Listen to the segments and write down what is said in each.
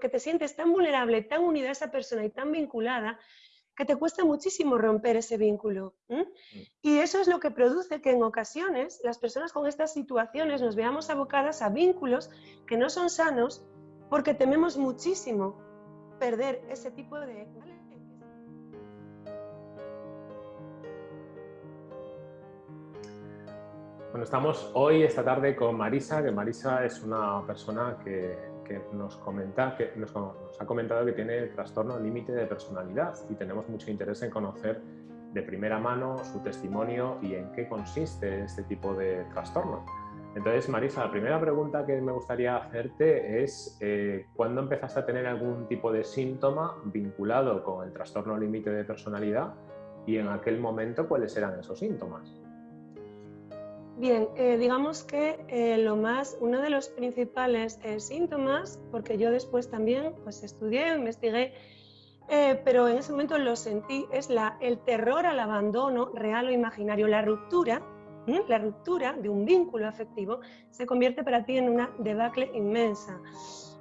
porque te sientes tan vulnerable, tan unida a esa persona y tan vinculada, que te cuesta muchísimo romper ese vínculo. Mm. Y eso es lo que produce que en ocasiones las personas con estas situaciones nos veamos abocadas a vínculos que no son sanos porque tememos muchísimo perder ese tipo de... Bueno, estamos hoy, esta tarde, con Marisa, que Marisa es una persona que, nos, comenta, que nos, ha comentado que tiene trastorno límite de personalidad y tenemos mucho interés en conocer de primera mano su testimonio y en qué consiste este tipo de trastorno. Entonces, Marisa, la primera pregunta que me gustaría hacerte es eh, ¿cuándo empezaste a tener algún tipo de síntoma vinculado con el trastorno límite de personalidad? Y en aquel momento, ¿cuáles eran esos síntomas? Bien, eh, digamos que eh, lo más, uno de los principales eh, síntomas, porque yo después también pues, estudié, investigué, pero en ese momento lo sentí, es la, el terror al abandono real o imaginario, la ruptura, la ruptura de un vínculo afectivo se convierte para ti en una debacle inmensa.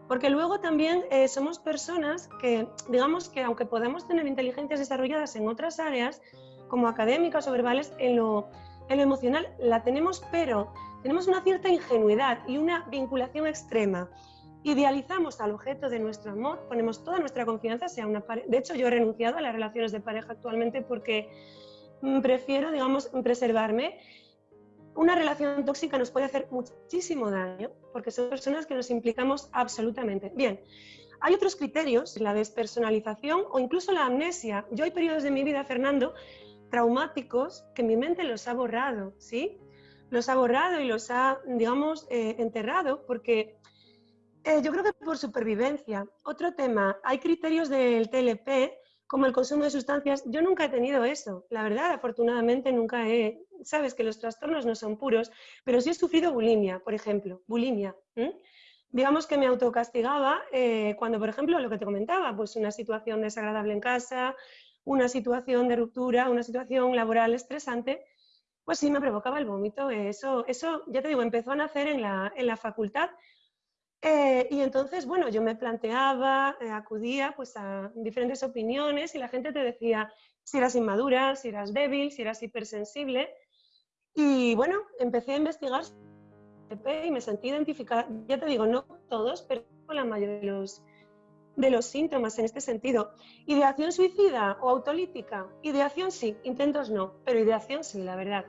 Porque luego también somos personas que, digamos que aunque podamos tener inteligencias desarrolladas en otras áreas, como académicas o verbales, en lo en lo emocional la tenemos, pero tenemos una cierta ingenuidad y una vinculación extrema. Idealizamos al objeto de nuestro amor, ponemos toda nuestra confianza, sea una De hecho, yo he renunciado a las relaciones de pareja actualmente porque mm, prefiero, digamos, preservarme. Una relación tóxica nos puede hacer muchísimo daño porque son personas que nos implicamos absolutamente. Bien, hay otros criterios, la despersonalización o incluso la amnesia. Yo hay periodos de mi vida, Fernando, traumáticos que mi mente los ha borrado, ¿sí? Los ha borrado y los ha, digamos, eh, enterrado porque eh, yo creo que por supervivencia. Otro tema, hay criterios del TLP como el consumo de sustancias. Yo nunca he tenido eso, la verdad, afortunadamente nunca he... Sabes que los trastornos no son puros, pero sí he sufrido bulimia, por ejemplo, bulimia. digamos que me autocastigaba eh, cuando, por ejemplo, lo que te comentaba, pues una situación desagradable en casa, una situación de ruptura, una situación laboral estresante, pues sí me provocaba el vómito. Eso, eso ya te digo, empezó a nacer en la, en la facultad. Eh, y entonces, bueno, yo me planteaba, eh, acudía pues a diferentes opiniones y la gente te decía si eras inmadura, si eras débil, si eras hipersensible. Y bueno, empecé a investigar y me sentí identificada, ya te digo, no todos, pero la mayoría de los, de los síntomas en este sentido. ¿Ideación suicida o autolítica? Ideación sí, intentos no, pero ideación sí, la verdad.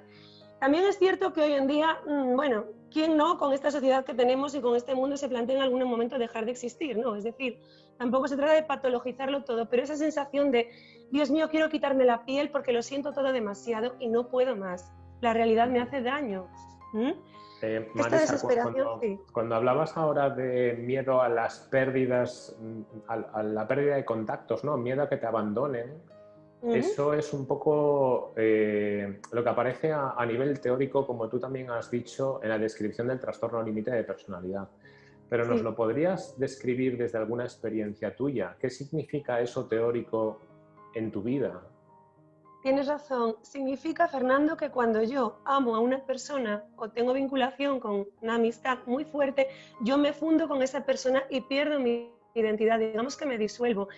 También es cierto que hoy en día, mm, bueno, ¿quién no con esta sociedad que tenemos y con este mundo se plantea en algún momento dejar de existir? ¿no? Es decir, tampoco se trata de patologizarlo todo, pero esa sensación de, Dios mío, quiero quitarme la piel porque lo siento todo demasiado y no puedo más. La realidad me hace daño. Eh, cuando, hablabas ahora de miedo a las pérdidas, mm, a, la pérdida de contactos, ¿no? miedo a que te abandonen, eso es un poco eh, lo que aparece a, nivel teórico, como tú también has dicho en la descripción del trastorno límite de personalidad. Pero ¿nos lo podrías describir desde alguna experiencia tuya? ¿Qué significa eso teórico en tu vida? Tienes razón. Significa, Fernando, que cuando yo amo a una persona o tengo vinculación con una amistad muy fuerte, yo me fundo con esa persona y pierdo mi identidad, digamos que me disuelvo.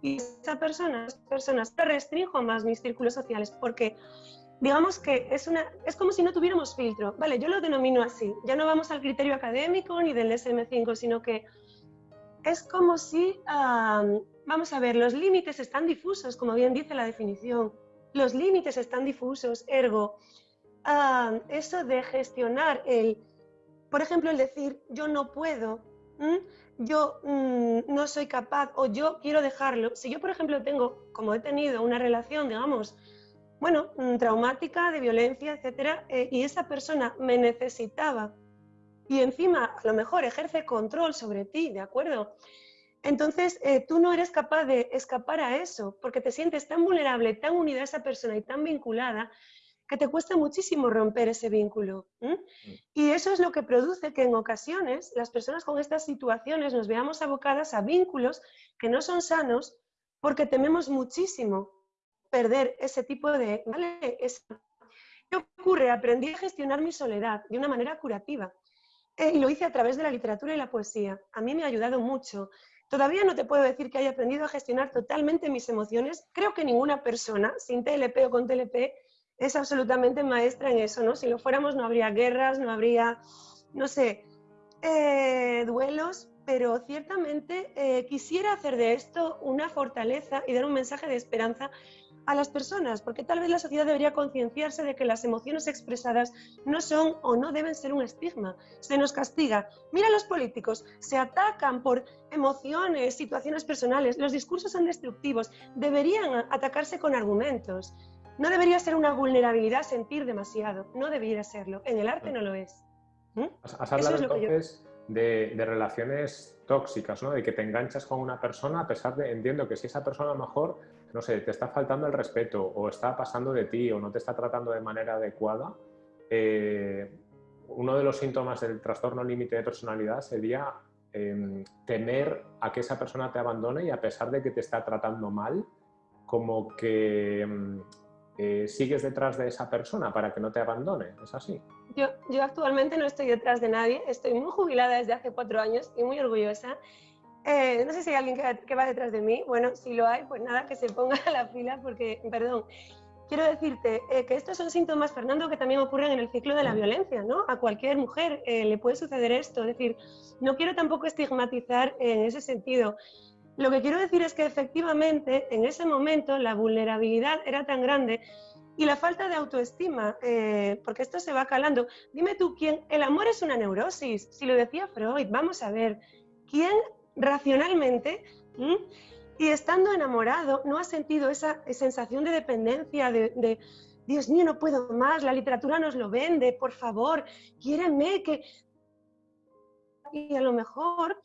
Y esa persona, esas personas, restringo más mis círculos sociales porque digamos que es, una, es como si no tuviéramos filtro. Vale, yo lo denomino así. Ya no vamos al criterio académico ni del SM5, sino que es como si, vamos a ver, los límites están difusos, como bien dice la definición los límites están difusos, ergo, ah, eso de gestionar el, por ejemplo, el decir yo no puedo, yo mm, no soy capaz o yo quiero dejarlo. Si yo, por ejemplo, tengo, como he tenido una relación, digamos, bueno, mm, traumática, de violencia, etcétera, eh, y esa persona me necesitaba y encima a lo mejor ejerce control sobre ti, ¿de acuerdo? Entonces, eh, tú no eres capaz de escapar a eso, porque te sientes tan vulnerable, tan unida a esa persona y tan vinculada, que te cuesta muchísimo romper ese vínculo. Mm. Y eso es lo que produce que en ocasiones las personas con estas situaciones nos veamos abocadas a vínculos que no son sanos porque tememos muchísimo perder ese tipo de... ¿Qué ocurre? Aprendí a gestionar mi soledad de una manera curativa. Eh, y lo hice a través de la literatura y la poesía. A mí me ha ayudado mucho Todavía no te puedo decir que haya aprendido a gestionar totalmente mis emociones. Creo que ninguna persona, sin TLP o con TLP, es absolutamente maestra en eso, ¿no? Si lo fuéramos no habría guerras, no habría, no sé, eh, duelos, pero ciertamente eh, quisiera hacer de esto una fortaleza y dar un mensaje de esperanza a las personas, porque tal vez la sociedad debería concienciarse de que las emociones expresadas no son o no deben ser un estigma. Se nos castiga. Mira los políticos, se atacan por emociones, situaciones personales. Los discursos son destructivos. Deberían atacarse con argumentos. No debería ser una vulnerabilidad sentir demasiado. No debería serlo. En el arte no lo es. ¿Mm? Has hablado entonces de, de, relaciones tóxicas, ¿no? De que te enganchas con una persona a pesar de, entiendo que si esa persona a lo mejor no sé, te está faltando el respeto o está pasando de ti o no te está tratando de manera adecuada, eh, uno de los síntomas del trastorno límite de personalidad sería em, temer a que esa persona te abandone y a pesar de que te está tratando mal, como que em, eh, sigues detrás de esa persona para que no te abandone. ¿Es así? Yo, yo actualmente no estoy detrás de nadie, estoy muy jubilada desde hace cuatro años y muy orgullosa eh, no sé si hay alguien que, va detrás de mí. Bueno, si lo hay, pues nada, que se ponga a la fila porque, perdón, quiero decirte eh, que estos son síntomas, Fernando, que también ocurren en el ciclo de la violencia, ¿no? A cualquier mujer eh, le puede suceder esto. Es decir, no quiero tampoco estigmatizar en ese sentido. Lo que quiero decir es que efectivamente en ese momento la vulnerabilidad era tan grande y la falta de autoestima, porque esto se va calando. Dime tú, ¿quién? El amor es una neurosis. Si lo decía Freud, vamos a ver, ¿quién racionalmente y estando enamorado no ha sentido esa sensación de dependencia, de, Dios mío, no puedo más, la literatura nos lo vende, por favor, quiéreme que... Y a lo mejor,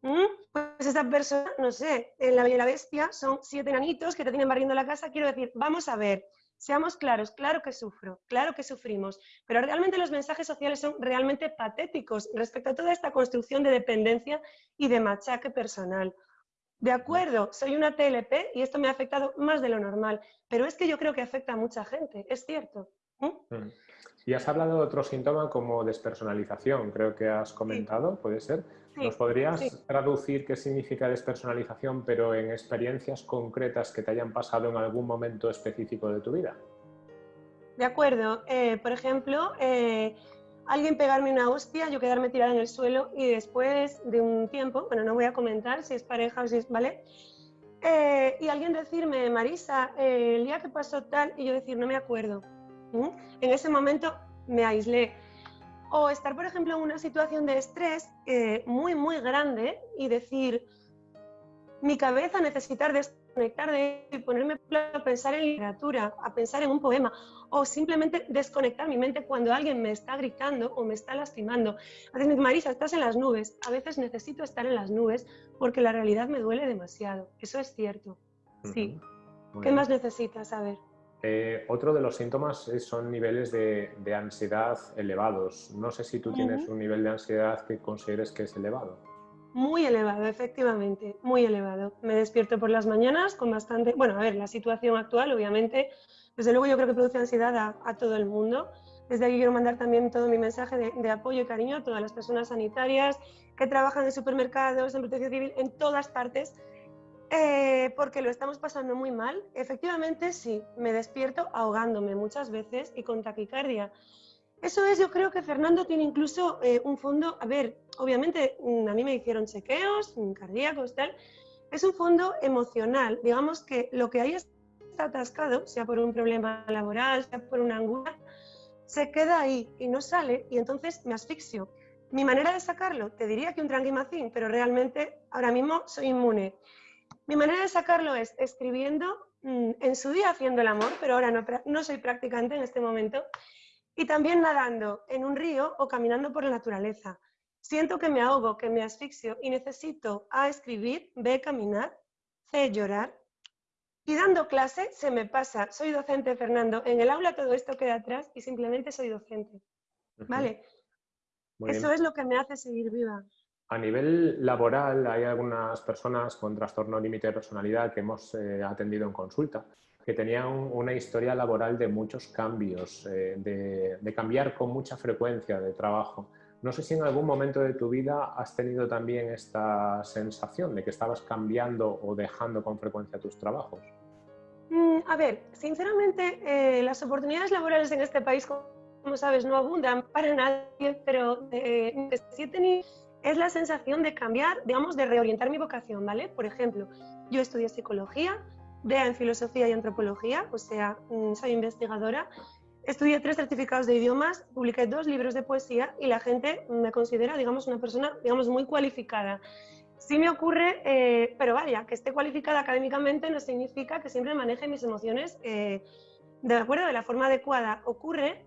pues esa persona, no sé, en La la Bestia son siete enanitos que te tienen barriendo la casa, quiero decir, vamos a ver, Seamos claros, claro que sufro, claro que sufrimos, pero realmente los mensajes sociales son realmente patéticos respecto a toda esta construcción de dependencia y de machaque personal. De acuerdo, soy una TLP y esto me ha afectado más de lo normal, pero es que yo creo que afecta a mucha gente, es cierto. Mm. Y has hablado de otro síntoma como despersonalización, creo que has comentado, ¿puede ser? ¿Nos podrías traducir qué significa despersonalización, pero en experiencias concretas que te hayan pasado en algún momento específico de tu vida? De acuerdo. Eh, por ejemplo, eh, alguien pegarme una hostia, yo quedarme tirada en el suelo y después de un tiempo, bueno, no voy a comentar si es pareja o si es, ¿vale? Eh, y alguien decirme, Marisa, el día que pasó tal, y yo decir, no me acuerdo. En ese momento me aislé. O estar, por ejemplo, en una situación de estrés eh, muy, muy grande y decir, mi cabeza necesitar desconectar de y ponerme a pensar en literatura, a pensar en un poema, o simplemente desconectar mi mente cuando alguien me está gritando o me está lastimando. A veces, Marisa, estás en las nubes. A veces necesito estar en las nubes porque la realidad me duele demasiado. Eso es cierto. Sí. ¿Qué más necesitas? A ver. Eh, otro de los síntomas son niveles de, ansiedad elevados. No sé si tú tienes un nivel de ansiedad que consideres que es elevado. Muy elevado, efectivamente, muy elevado. Me despierto por las mañanas con bastante... Bueno, a ver, la situación actual, obviamente, desde luego yo creo que produce ansiedad a, todo el mundo. Desde aquí quiero mandar también todo mi mensaje de, de, apoyo y cariño a todas las personas sanitarias que trabajan en supermercados, en protección civil, en todas partes, eh, porque lo estamos pasando muy mal. Efectivamente, sí, me despierto ahogándome muchas veces y con taquicardia. Eso es, yo creo que Fernando tiene incluso eh, un fondo, a ver, obviamente mm, a mí me hicieron chequeos mm, cardíacos, tal, es un fondo emocional. Digamos que lo que ahí está atascado, sea por un problema laboral, sea por una angustia, se queda ahí y no sale y entonces me asfixio. Mi manera de sacarlo, te diría que un tranquimacín, pero realmente ahora mismo soy inmune. Mi manera de sacarlo es escribiendo, mm, en su día haciendo el amor, pero ahora no, no soy practicante en este momento, y también nadando en un río o caminando por la naturaleza. Siento que me ahogo, que me asfixio y necesito A escribir, B caminar, C llorar. Y dando clase se me pasa. Soy docente, Fernando. En el aula todo esto queda atrás y simplemente soy docente. ¿Vale? Eso es lo que me hace seguir viva. A nivel laboral hay algunas personas con trastorno límite de personalidad que hemos eh, atendido en consulta que tenían una historia laboral de muchos cambios, eh, de, cambiar con mucha frecuencia de trabajo. No sé si en algún momento de tu vida has tenido también esta sensación de que estabas cambiando o dejando con frecuencia tus trabajos. Mm, a ver, sinceramente, eh, las oportunidades laborales en este país, como sabes, no abundan para nadie, pero sí he es la sensación de cambiar, digamos, de reorientar mi vocación, ¿vale? Por ejemplo, yo estudié psicología, vea en filosofía y antropología, o sea, mm, soy investigadora, estudié tres certificados de idiomas, publiqué dos libros de poesía y la gente me considera, digamos, una persona, digamos, muy cualificada. Sí me ocurre, eh, pero vaya, que esté cualificada académicamente no significa que siempre maneje mis emociones eh, de acuerdo, de la forma adecuada. Ocurre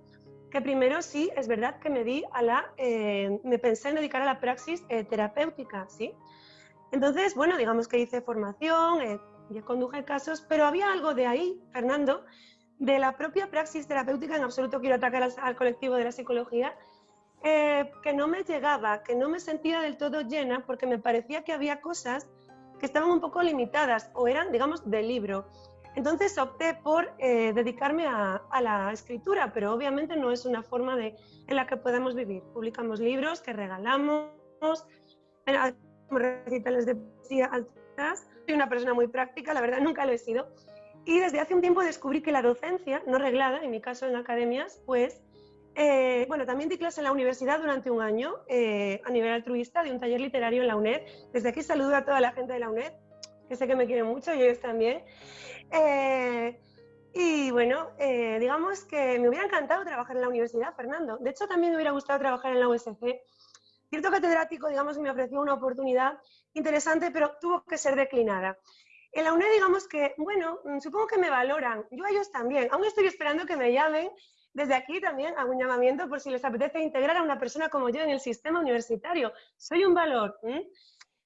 primero sí, es verdad que me di a la, eh, me pensé en dedicar a la praxis terapéutica, ¿sí? Entonces, bueno, digamos que hice formación, y conduje casos, pero había algo de ahí, Fernando, de la propia praxis terapéutica, en absoluto quiero atacar al, colectivo de la psicología, eh, que no me llegaba, que no me sentía del todo llena porque me parecía que había cosas que estaban un poco limitadas o eran, digamos, de libro. Entonces opté por eh, dedicarme a, la escritura, pero obviamente no es una forma de, en la que podemos vivir. Publicamos libros que regalamos, recitales de poesía soy una persona muy práctica, la verdad nunca lo he sido. Y desde hace un tiempo descubrí que la docencia, no reglada, en mi caso en academias, pues, eh, bueno, también di clase en la universidad durante un año eh, a nivel altruista de un taller literario en la UNED. Desde aquí saludo a toda la gente de la UNED, que sé que me quieren mucho y ellos también. Eh, y bueno, digamos que me hubiera encantado trabajar en la universidad, Fernando. De hecho, también me hubiera gustado trabajar en la USC. Cierto catedrático, digamos, me ofreció una oportunidad interesante, pero tuvo que ser declinada. En la UNED, digamos que, bueno, mm, supongo que me valoran, yo a ellos también. Aún estoy esperando que me llamen. Desde aquí también hago un llamamiento por si les apetece integrar a una persona como yo en el sistema universitario. Soy un valor.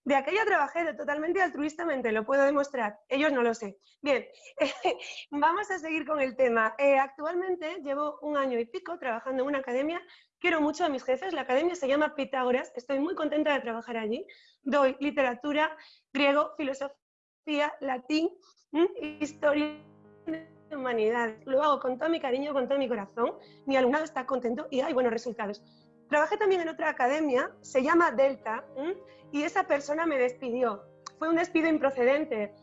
De aquella trabajé totalmente altruistamente, lo puedo demostrar. Ellos no lo sé. Bien, vamos a seguir con el tema. Eh, actualmente llevo un año y pico trabajando en una academia. Quiero mucho a mis jefes. La academia se llama Pitágoras. Estoy muy contenta de trabajar allí. Doy literatura, griego, filosofía, latín, historia humanidad. Lo hago con todo mi cariño, con todo mi corazón. Mi alumnado está contento y hay buenos resultados. Trabajé también en otra academia, se llama Delta, y esa persona me despidió. Fue un despido improcedente.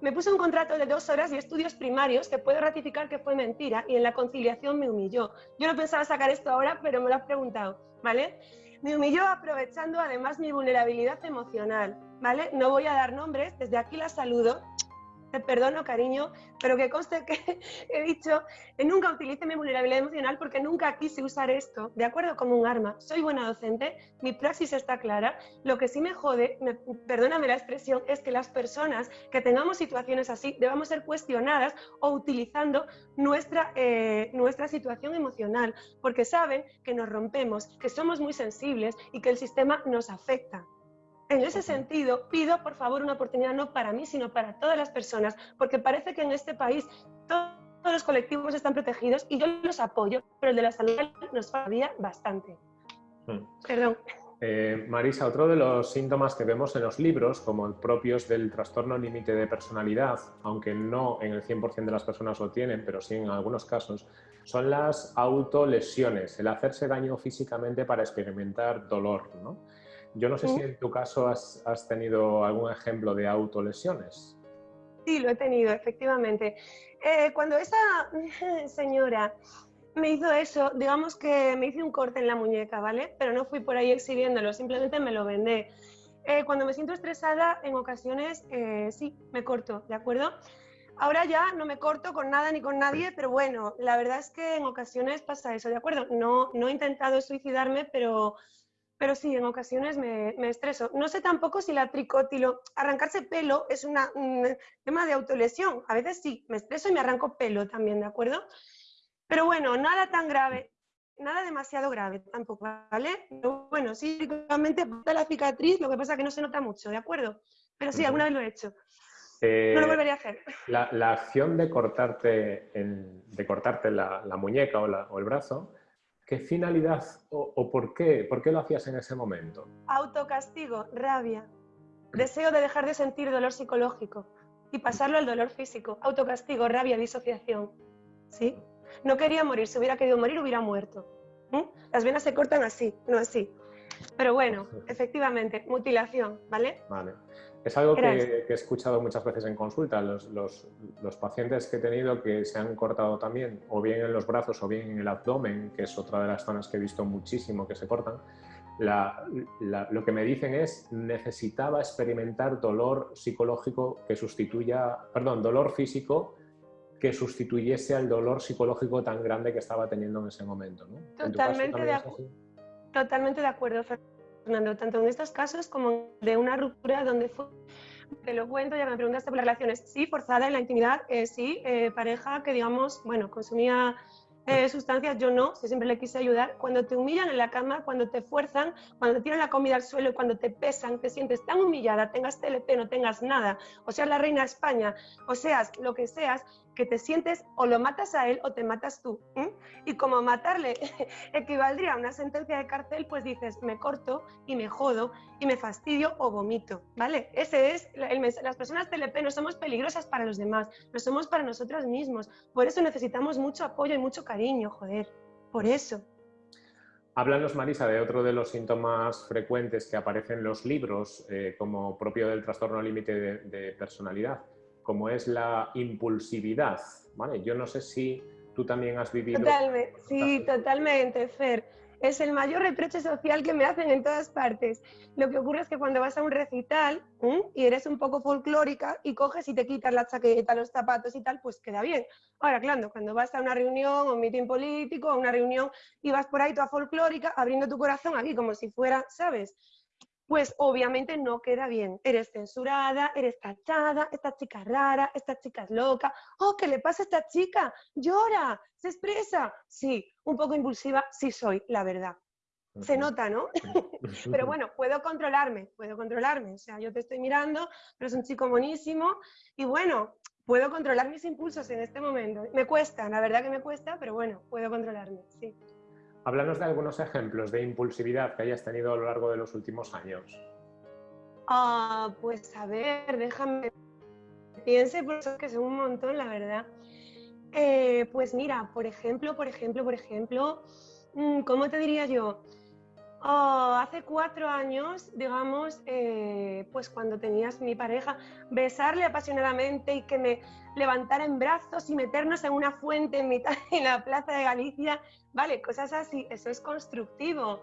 me puso un contrato de dos horas y estudios primarios que puedo ratificar que fue mentira y en la conciliación me humilló. Yo no pensaba sacar esto ahora, pero me lo has preguntado, ¿vale? Me humilló aprovechando además mi vulnerabilidad emocional, ¿vale? No voy a dar nombres, desde aquí la saludo, te perdono, cariño, pero que conste que he dicho nunca utilice mi vulnerabilidad emocional porque nunca quise usar esto, ¿de acuerdo? Como un arma. Soy buena docente, mi praxis está clara. Lo que sí me jode, perdóname la expresión, es que las personas que tengamos situaciones así debamos ser cuestionadas o utilizando nuestra, eh, nuestra situación emocional, porque saben que nos rompemos, que somos muy sensibles y que el sistema nos afecta. En ese sentido, pido por favor una oportunidad no para mí, sino para todas las personas, porque parece que en este país todos los colectivos están protegidos y yo los apoyo, pero el de la salud nos falla bastante. Hmm. Perdón. Eh, Marisa, otro de los síntomas que vemos en los libros, como propios del trastorno límite de personalidad, aunque no en el 100% de las personas lo tienen, pero sí en algunos casos, son las autolesiones, el hacerse daño físicamente para experimentar dolor. ¿no? Yo no sé si en tu caso has, tenido algún ejemplo de autolesiones. Sí, lo he tenido, efectivamente. Eh, cuando esa señora me hizo eso, digamos que me hice un corte en la muñeca, ¿vale? Pero no fui por ahí exhibiéndolo, simplemente me lo vendé. Eh, cuando me siento estresada, en ocasiones eh, sí, me corto, ¿de acuerdo? Ahora ya no me corto con nada ni con nadie, pero bueno, la verdad es que en ocasiones pasa eso, ¿de acuerdo? No, no he intentado suicidarme, pero pero sí, en ocasiones me, estreso. No sé tampoco si la tricótilo, arrancarse pelo es un tema de autolesión. A veces sí, me estreso y me arranco pelo también, ¿de acuerdo? Pero bueno, nada tan grave, nada demasiado grave tampoco, ¿vale? Pero bueno, sí, realmente la cicatriz, lo que pasa es que no se nota mucho, ¿de acuerdo? Pero sí, alguna vez lo he hecho. no lo eh, volvería a hacer. La, acción de cortarte, de cortarte la, muñeca o, o el brazo ¿Qué finalidad o, por qué? ¿Por qué lo hacías en ese momento? Autocastigo, rabia, deseo de dejar de sentir dolor psicológico y pasarlo al dolor físico. Autocastigo, rabia, disociación. ¿Sí? No quería morir, si hubiera querido morir hubiera muerto. Las venas se cortan así, no así. Pero bueno, efectivamente, mutilación, ¿vale? Vale. Es algo que, he escuchado muchas veces en consulta. Los, los, pacientes que he tenido que se han cortado también, o bien en los brazos o bien en el abdomen, que es otra de las zonas que he visto muchísimo que se cortan, lo que me dicen es necesitaba experimentar dolor psicológico que sustituya, perdón, dolor físico que sustituyese al dolor psicológico tan grande que estaba teniendo en ese momento. Totalmente, de totalmente de acuerdo, Fernando, tanto en estos casos como de una ruptura donde fue te lo cuento, ya me preguntaste por las relaciones. Sí, forzada en la intimidad, eh, sí, eh, pareja que, digamos, bueno, consumía eh, sustancias, yo no, siempre le quise ayudar. Cuando te humillan en la cama, cuando te fuerzan, cuando te tiran la comida al suelo, cuando te pesan, te sientes tan humillada, tengas TLP, no tengas nada, o seas la reina de España, o seas lo que seas, que te sientes o lo matas a él o te matas tú. Y como matarle equivaldría a una sentencia de cárcel, pues dices, me corto y me jodo y me fastidio o vomito, ¿vale? Ese es el. Las personas TLP no somos peligrosas para los demás, no somos para nosotros mismos. Por eso necesitamos mucho apoyo y mucho cariño, joder. Por eso. Háblanos, Marisa, de otro de los síntomas frecuentes que aparecen en los libros eh, como propio del trastorno límite de personalidad como es la impulsividad. ¿vale? Yo no sé si tú también has vivido... Totalmente, sí, totalmente, Fer. Es el mayor reproche social que me hacen en todas partes. Lo que ocurre es que cuando vas a un recital y eres un poco folclórica y coges y te quitas la chaqueta, los zapatos y tal, pues queda bien. Ahora, claro, cuando vas a una reunión o un mitin político o una reunión y vas por ahí toda folclórica, abriendo tu corazón aquí como si fuera, ¿sabes? Pues obviamente no queda bien. Eres censurada, eres tachada, esta chica rara, esta chica es loca. Oh, ¿qué le pasa a esta chica? Llora, se expresa. Sí, un poco impulsiva, sí soy, la verdad. Se nota, ¿no? pero bueno, puedo controlarme, puedo controlarme. O sea, yo te estoy mirando, pero es un chico buenísimo y bueno, puedo controlar mis impulsos en este momento. Me cuesta, la verdad que me cuesta, pero bueno, puedo controlarme, sí. Háblanos de algunos ejemplos de impulsividad que hayas tenido a lo largo de los últimos años. Ah, pues a ver, déjame piense, por eso que son un montón, la verdad. Eh, pues mira, por ejemplo, por ejemplo, por ejemplo, mm, ¿cómo te diría yo? Oh, hace cuatro años, digamos, eh, pues cuando tenías mi pareja, besarle apasionadamente y que me levantara en brazos y meternos en una fuente en mitad de la plaza de Galicia, vale, cosas así, eso es constructivo.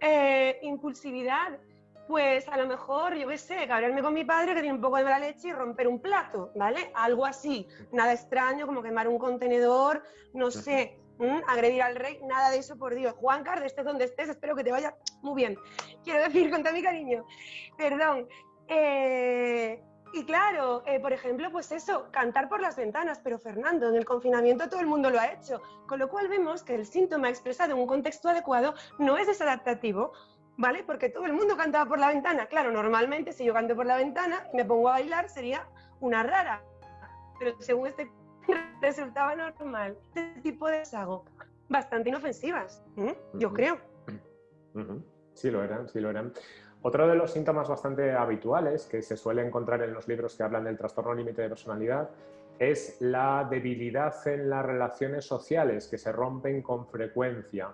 Eh, impulsividad, pues a lo mejor, yo qué sé, cabrearme con mi padre que tiene un poco de mala leche y romper un plato, ¿vale? Algo así, nada extraño como quemar un contenedor, no sé, agredir al rey, nada de eso, por Dios. Juan Carlos, estés donde estés, espero que te vaya muy bien. Quiero decir, con todo mi cariño, perdón. Eh, y claro, eh, por ejemplo, pues eso, cantar por las ventanas, pero Fernando, en el confinamiento todo el mundo lo ha hecho, con lo cual vemos que el síntoma expresado en un contexto adecuado no es desadaptativo, ¿vale? Porque todo el mundo cantaba por la ventana. Claro, normalmente si yo canto por la ventana y me pongo a bailar sería una rara, pero según este resultaba normal. Este tipo de deshago bastante inofensivas, yo creo. Sí lo eran, sí lo eran. Otro de los síntomas bastante habituales que se suele encontrar en los libros que hablan del trastorno límite de personalidad es la debilidad en las relaciones sociales que se rompen con frecuencia.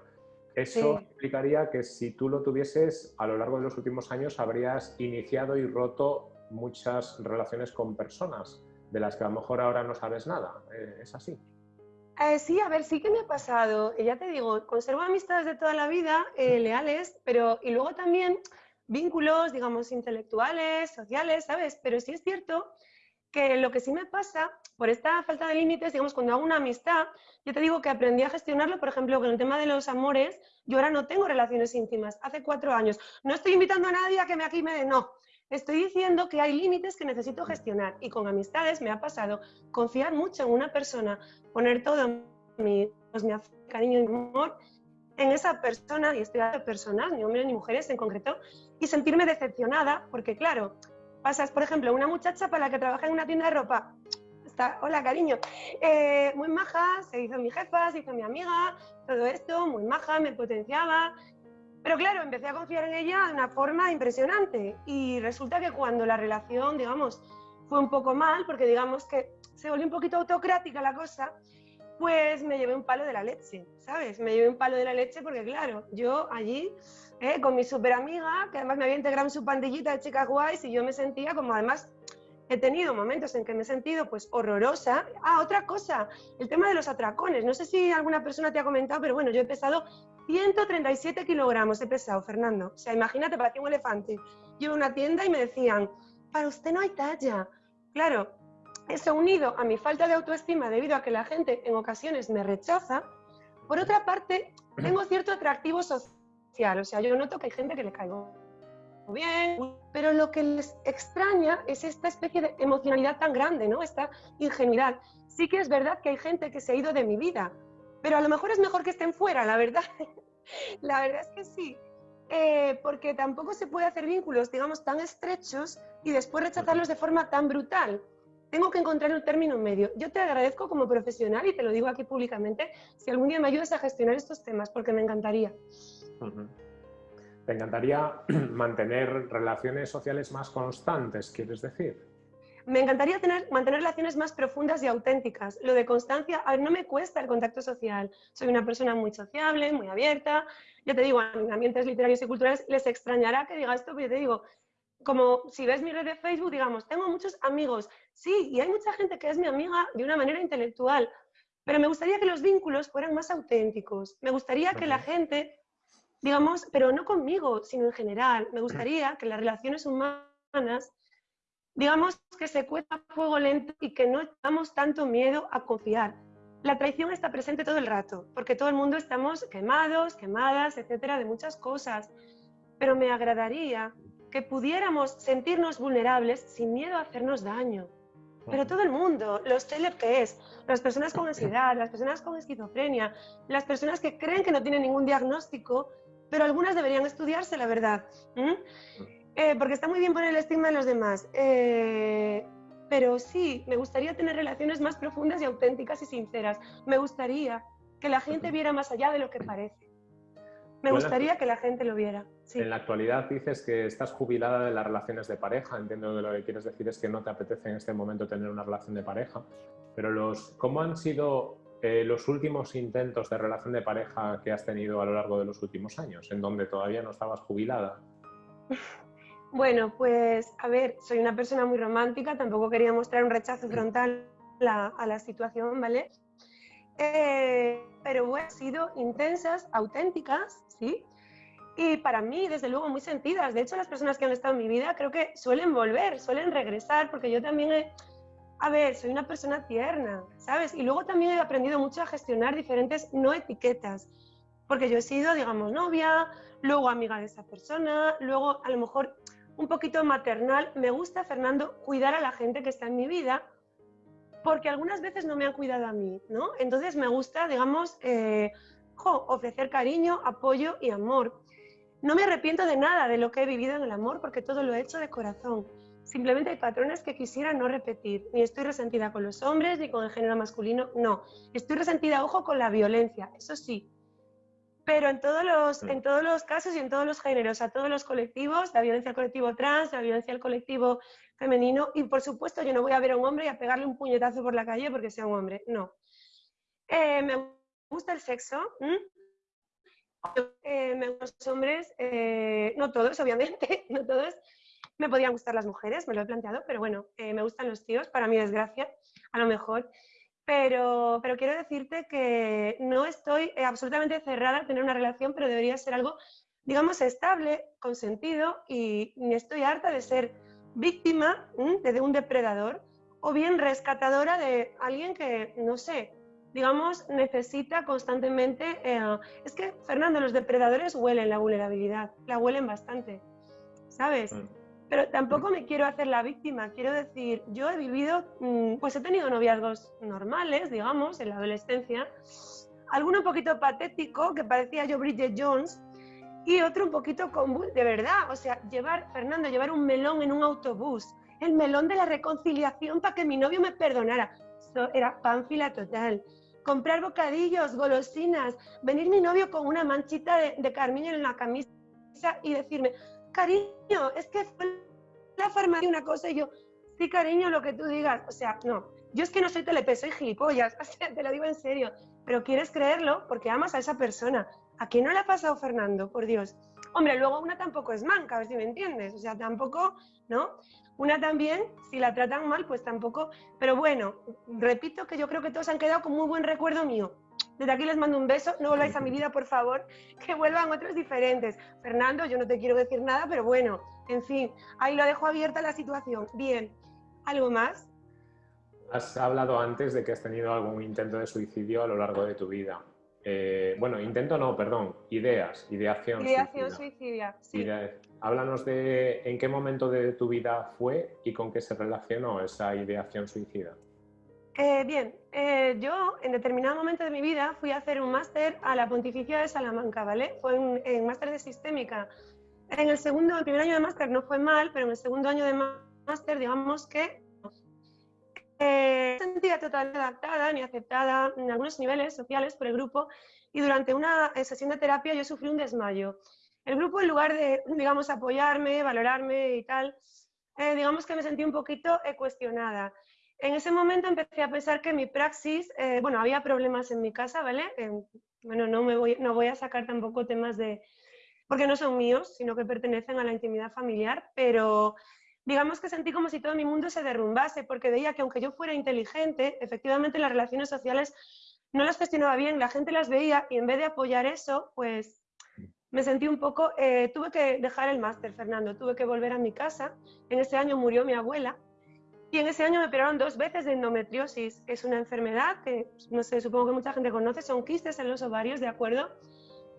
Eso implicaría que si tú lo tuvieses a lo largo de los últimos años habrías iniciado y roto muchas relaciones con personas de las que a lo mejor ahora no sabes nada. Eh, ¿Es así? Eh, sí, a ver, sí que me ha pasado. Ya te digo, conservo amistades de toda la vida, eh, leales, pero y luego también vínculos, digamos, intelectuales, sociales, ¿sabes? Pero sí es cierto que lo que sí me pasa, por esta falta de límites, digamos, cuando hago una amistad, yo te digo que aprendí a gestionarlo, por ejemplo, con el tema de los amores, yo ahora no tengo relaciones íntimas, hace cuatro años. No estoy invitando a nadie a que me aquí me... No, Estoy diciendo que hay límites que necesito gestionar y con amistades me ha pasado confiar mucho en una persona, poner todo mi, pues, mi cariño y amor en esa persona, y estoy hablando de personas, ni hombres ni mujeres en concreto, y sentirme decepcionada, porque claro, pasas, por ejemplo, una muchacha para la que trabaja en una tienda de ropa, está, hola cariño, eh, muy maja, se hizo mi jefa, se hizo mi amiga, todo esto, muy maja, me potenciaba, pero claro, empecé a confiar en ella de una forma impresionante y resulta que cuando la relación, digamos, fue un poco mal, porque digamos que se volvió un poquito autocrática la cosa, pues me llevé un palo de la leche, ¿sabes? Me llevé un palo de la leche porque, claro, yo allí, eh, con mi super amiga, que además me había integrado en su pandillita de chicas guays, y yo me sentía como, además, he tenido momentos en que me he sentido pues horrorosa. Ah, otra cosa, el tema de los atracones. No sé si alguna persona te ha comentado, pero bueno, yo he pesado 137 kilogramos, he pesado, Fernando. O sea, imagínate, parecía un elefante. Yo a una tienda y me decían, para usted no hay talla. Claro, eso unido a mi falta de autoestima debido a que la gente en ocasiones me rechaza. Por otra parte, tengo cierto atractivo social. O sea, yo noto que hay gente que le caigo bien, pero lo que les extraña es esta especie de emocionalidad tan grande, ¿no? Esta ingenuidad. Sí que es verdad que hay gente que se ha ido de mi vida, pero a lo mejor es mejor que estén fuera, la verdad. la verdad es que sí. Eh, porque tampoco se puede hacer vínculos, digamos, tan estrechos y después rechazarlos de forma tan brutal. Tengo que encontrar un término medio. Yo te agradezco como profesional y te lo digo aquí públicamente, si algún día me ayudas a gestionar estos temas, porque me encantaría. ¿Te encantaría mantener relaciones sociales más constantes, quieres decir? Me encantaría tener, mantener relaciones más profundas y auténticas. Lo de constancia, a ver, no me cuesta el contacto social. Soy una persona muy sociable, muy abierta. Ya te digo, en ambientes literarios y culturales les extrañará que diga esto, pero yo te digo, como si ves mi red de Facebook, digamos, tengo muchos amigos. Sí, y hay mucha gente que es mi amiga de una manera intelectual, pero me gustaría que los vínculos fueran más auténticos. Me gustaría que la gente digamos, pero no conmigo, sino en general. Me gustaría que las relaciones humanas, digamos, que se cuesta fuego lento y que no tengamos tanto miedo a confiar. La traición está presente todo el rato, porque todo el mundo estamos quemados, quemadas, etcétera, de muchas cosas. Pero me agradaría que pudiéramos sentirnos vulnerables sin miedo a hacernos daño. Pero todo el mundo, los TLPs, las personas con ansiedad, las personas con esquizofrenia, las personas que creen que no tienen ningún diagnóstico, pero algunas deberían estudiarse, la verdad. Eh, porque está muy bien poner el estigma de los demás. Eh, pero sí, me gustaría tener relaciones más profundas y auténticas y sinceras. Me gustaría que la gente viera más allá de lo que parece. Me gustaría que la gente lo viera. En la actualidad dices que estás jubilada de las relaciones de pareja. Entiendo que lo que quieres decir es que no te apetece en este momento tener una relación de pareja. Pero los, ¿cómo han sido eh, los últimos intentos de relación de pareja que has tenido a lo largo de los últimos años, en donde todavía no estabas jubilada? Bueno, pues a ver, soy una persona muy romántica, tampoco quería mostrar un rechazo frontal a la situación, ¿vale? Eh, pero han sido intensas, auténticas, ¿sí? Y para mí, desde luego, muy sentidas. De hecho, las personas que han estado en mi vida creo que suelen volver, suelen regresar, porque yo también he, a ver, soy una persona tierna, ¿sabes? Y luego también he aprendido mucho a gestionar diferentes no etiquetas, porque yo he sido, digamos, novia, luego amiga de esa persona, luego a lo mejor un poquito maternal. Me gusta, Fernando, cuidar a la gente que está en mi vida, porque algunas veces no me han cuidado a mí, ¿no? Entonces me gusta, digamos, eh, ofrecer cariño, apoyo y amor. No me arrepiento de nada de lo que he vivido en el amor, porque todo lo he hecho de corazón. Simplemente hay patrones que quisiera no repetir. Ni estoy resentida con los hombres ni con el género masculino, no. Estoy resentida, ojo, con la violencia, eso sí. Pero en todos los, en todos los casos y en todos los géneros, a todos los colectivos, la violencia al colectivo trans, la violencia al colectivo femenino, y por supuesto yo no voy a ver a un hombre y a pegarle un puñetazo por la calle porque sea un hombre, no. Eh, me gusta el sexo, eh, me gustan los hombres, eh, no todos, obviamente, no todos, me podían gustar las mujeres, me lo he planteado, pero bueno, eh, me gustan los tíos, para mi desgracia, a lo mejor. Pero, pero quiero decirte que no estoy eh, absolutamente cerrada a tener una relación, pero debería ser algo, digamos, estable, con sentido, y estoy harta de ser víctima de un depredador o bien rescatadora de alguien que, no sé, digamos, necesita constantemente... Eh, es que, Fernando, los depredadores huelen la vulnerabilidad, la huelen bastante, ¿sabes? Mm. Pero tampoco me quiero hacer la víctima, quiero decir, yo he vivido, mm, pues he tenido noviazgos normales, digamos, en la adolescencia, alguno un poquito patético, que parecía yo Bridget Jones, y otro un poquito con, de verdad, o sea, llevar, Fernando, llevar un melón en un autobús, el melón de la reconciliación para que mi novio me perdonara, Eso era pánfila total. Comprar bocadillos, golosinas, venir mi novio con una manchita de, de carmín en la camisa y decirme, cariño, es que fue la farmacia una cosa y yo, sí, cariño, lo que tú digas. O sea, no, yo es que no soy telepe, soy gilipollas, o sea, te lo digo en serio, pero quieres creerlo porque amas a esa persona. ¿A quién no le ha pasado Fernando? Por Dios. Hombre, luego una tampoco es manca, a ver si me entiendes. O sea, tampoco, ¿no? Una también, si la tratan mal, pues tampoco. Pero bueno, repito que yo creo que todos han quedado con muy buen recuerdo mío. Desde aquí les mando un beso, no volváis a mi vida, por favor, que vuelvan otros diferentes. Fernando, yo no te quiero decir nada, pero bueno, en fin, ahí lo dejo abierta la situación. Bien, ¿algo más? Has hablado antes de que has tenido algún intento de suicidio a lo largo de tu vida. Eh, bueno, intento no, perdón, ideas, ideación. Ideación suicida, sí. háblanos de en qué momento de tu vida fue y con qué se relacionó esa ideación suicida. Eh, bien, eh, yo en determinado momento de mi vida fui a hacer un máster a la Pontificia de Salamanca, ¿vale? Fue un, máster de sistémica. En el segundo, el primer año de máster no fue mal, pero en el segundo año de máster, digamos que eh, sentía totalmente adaptada ni aceptada en algunos niveles sociales por el grupo y durante una eh, sesión de terapia yo sufrí un desmayo. El grupo, en lugar de, digamos, apoyarme, valorarme y tal, eh, digamos que me sentí un poquito eh, cuestionada. En ese momento empecé a pensar que mi praxis, bueno, había problemas en mi casa, ¿vale? bueno, no, me voy, no voy a sacar tampoco temas de, porque no son míos, sino que pertenecen a la intimidad familiar, pero digamos que sentí como si todo mi mundo se derrumbase, porque veía que aunque yo fuera inteligente, efectivamente las relaciones sociales no las gestionaba bien, la gente las veía y en vez de apoyar eso, pues me sentí un poco, eh, tuve que dejar el máster, Fernando, tuve que volver a mi casa, en ese año murió mi abuela y en ese año me operaron dos veces de endometriosis, es una enfermedad que, no sé, supongo que mucha gente conoce, son quistes en los ovarios, ¿de acuerdo?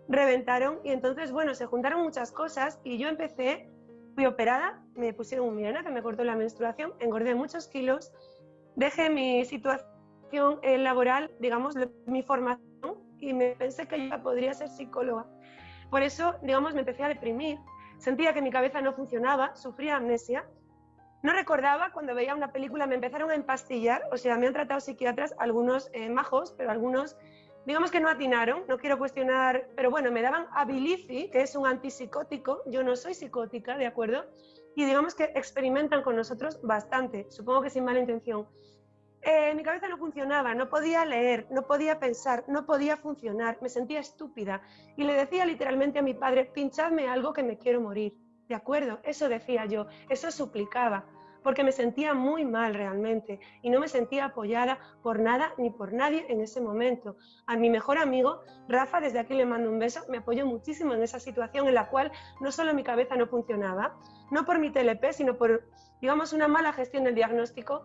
Reventaron y entonces, bueno, se juntaron muchas cosas y yo empecé Fui operada, me pusieron un mirena que me cortó la menstruación, engordé muchos kilos, dejé mi situación laboral, digamos, mi formación y me pensé que yo podría ser psicóloga. Por eso, digamos, me empecé a deprimir. Sentía que mi cabeza no funcionaba, sufría amnesia. No recordaba cuando veía una película, me empezaron a empastillar, o sea, me han tratado psiquiatras, algunos eh, majos, pero algunos digamos que no atinaron, no quiero cuestionar, pero bueno, me daban Abilify, que es un antipsicótico, yo no soy psicótica, ¿de acuerdo? Y digamos que experimentan con nosotros bastante, supongo que sin mala intención. Eh, mi cabeza no funcionaba, no podía leer, no podía pensar, no podía funcionar, me sentía estúpida y le decía literalmente a mi padre, pinchadme algo que me quiero morir. De acuerdo, eso decía yo, eso suplicaba porque me sentía muy mal realmente y no me sentía apoyada por nada ni por nadie en ese momento. A mi mejor amigo, Rafa, desde aquí le mando un beso, me apoyó muchísimo en esa situación en la cual no solo mi cabeza no funcionaba, no por mi TLP, sino por, digamos, una mala gestión del diagnóstico.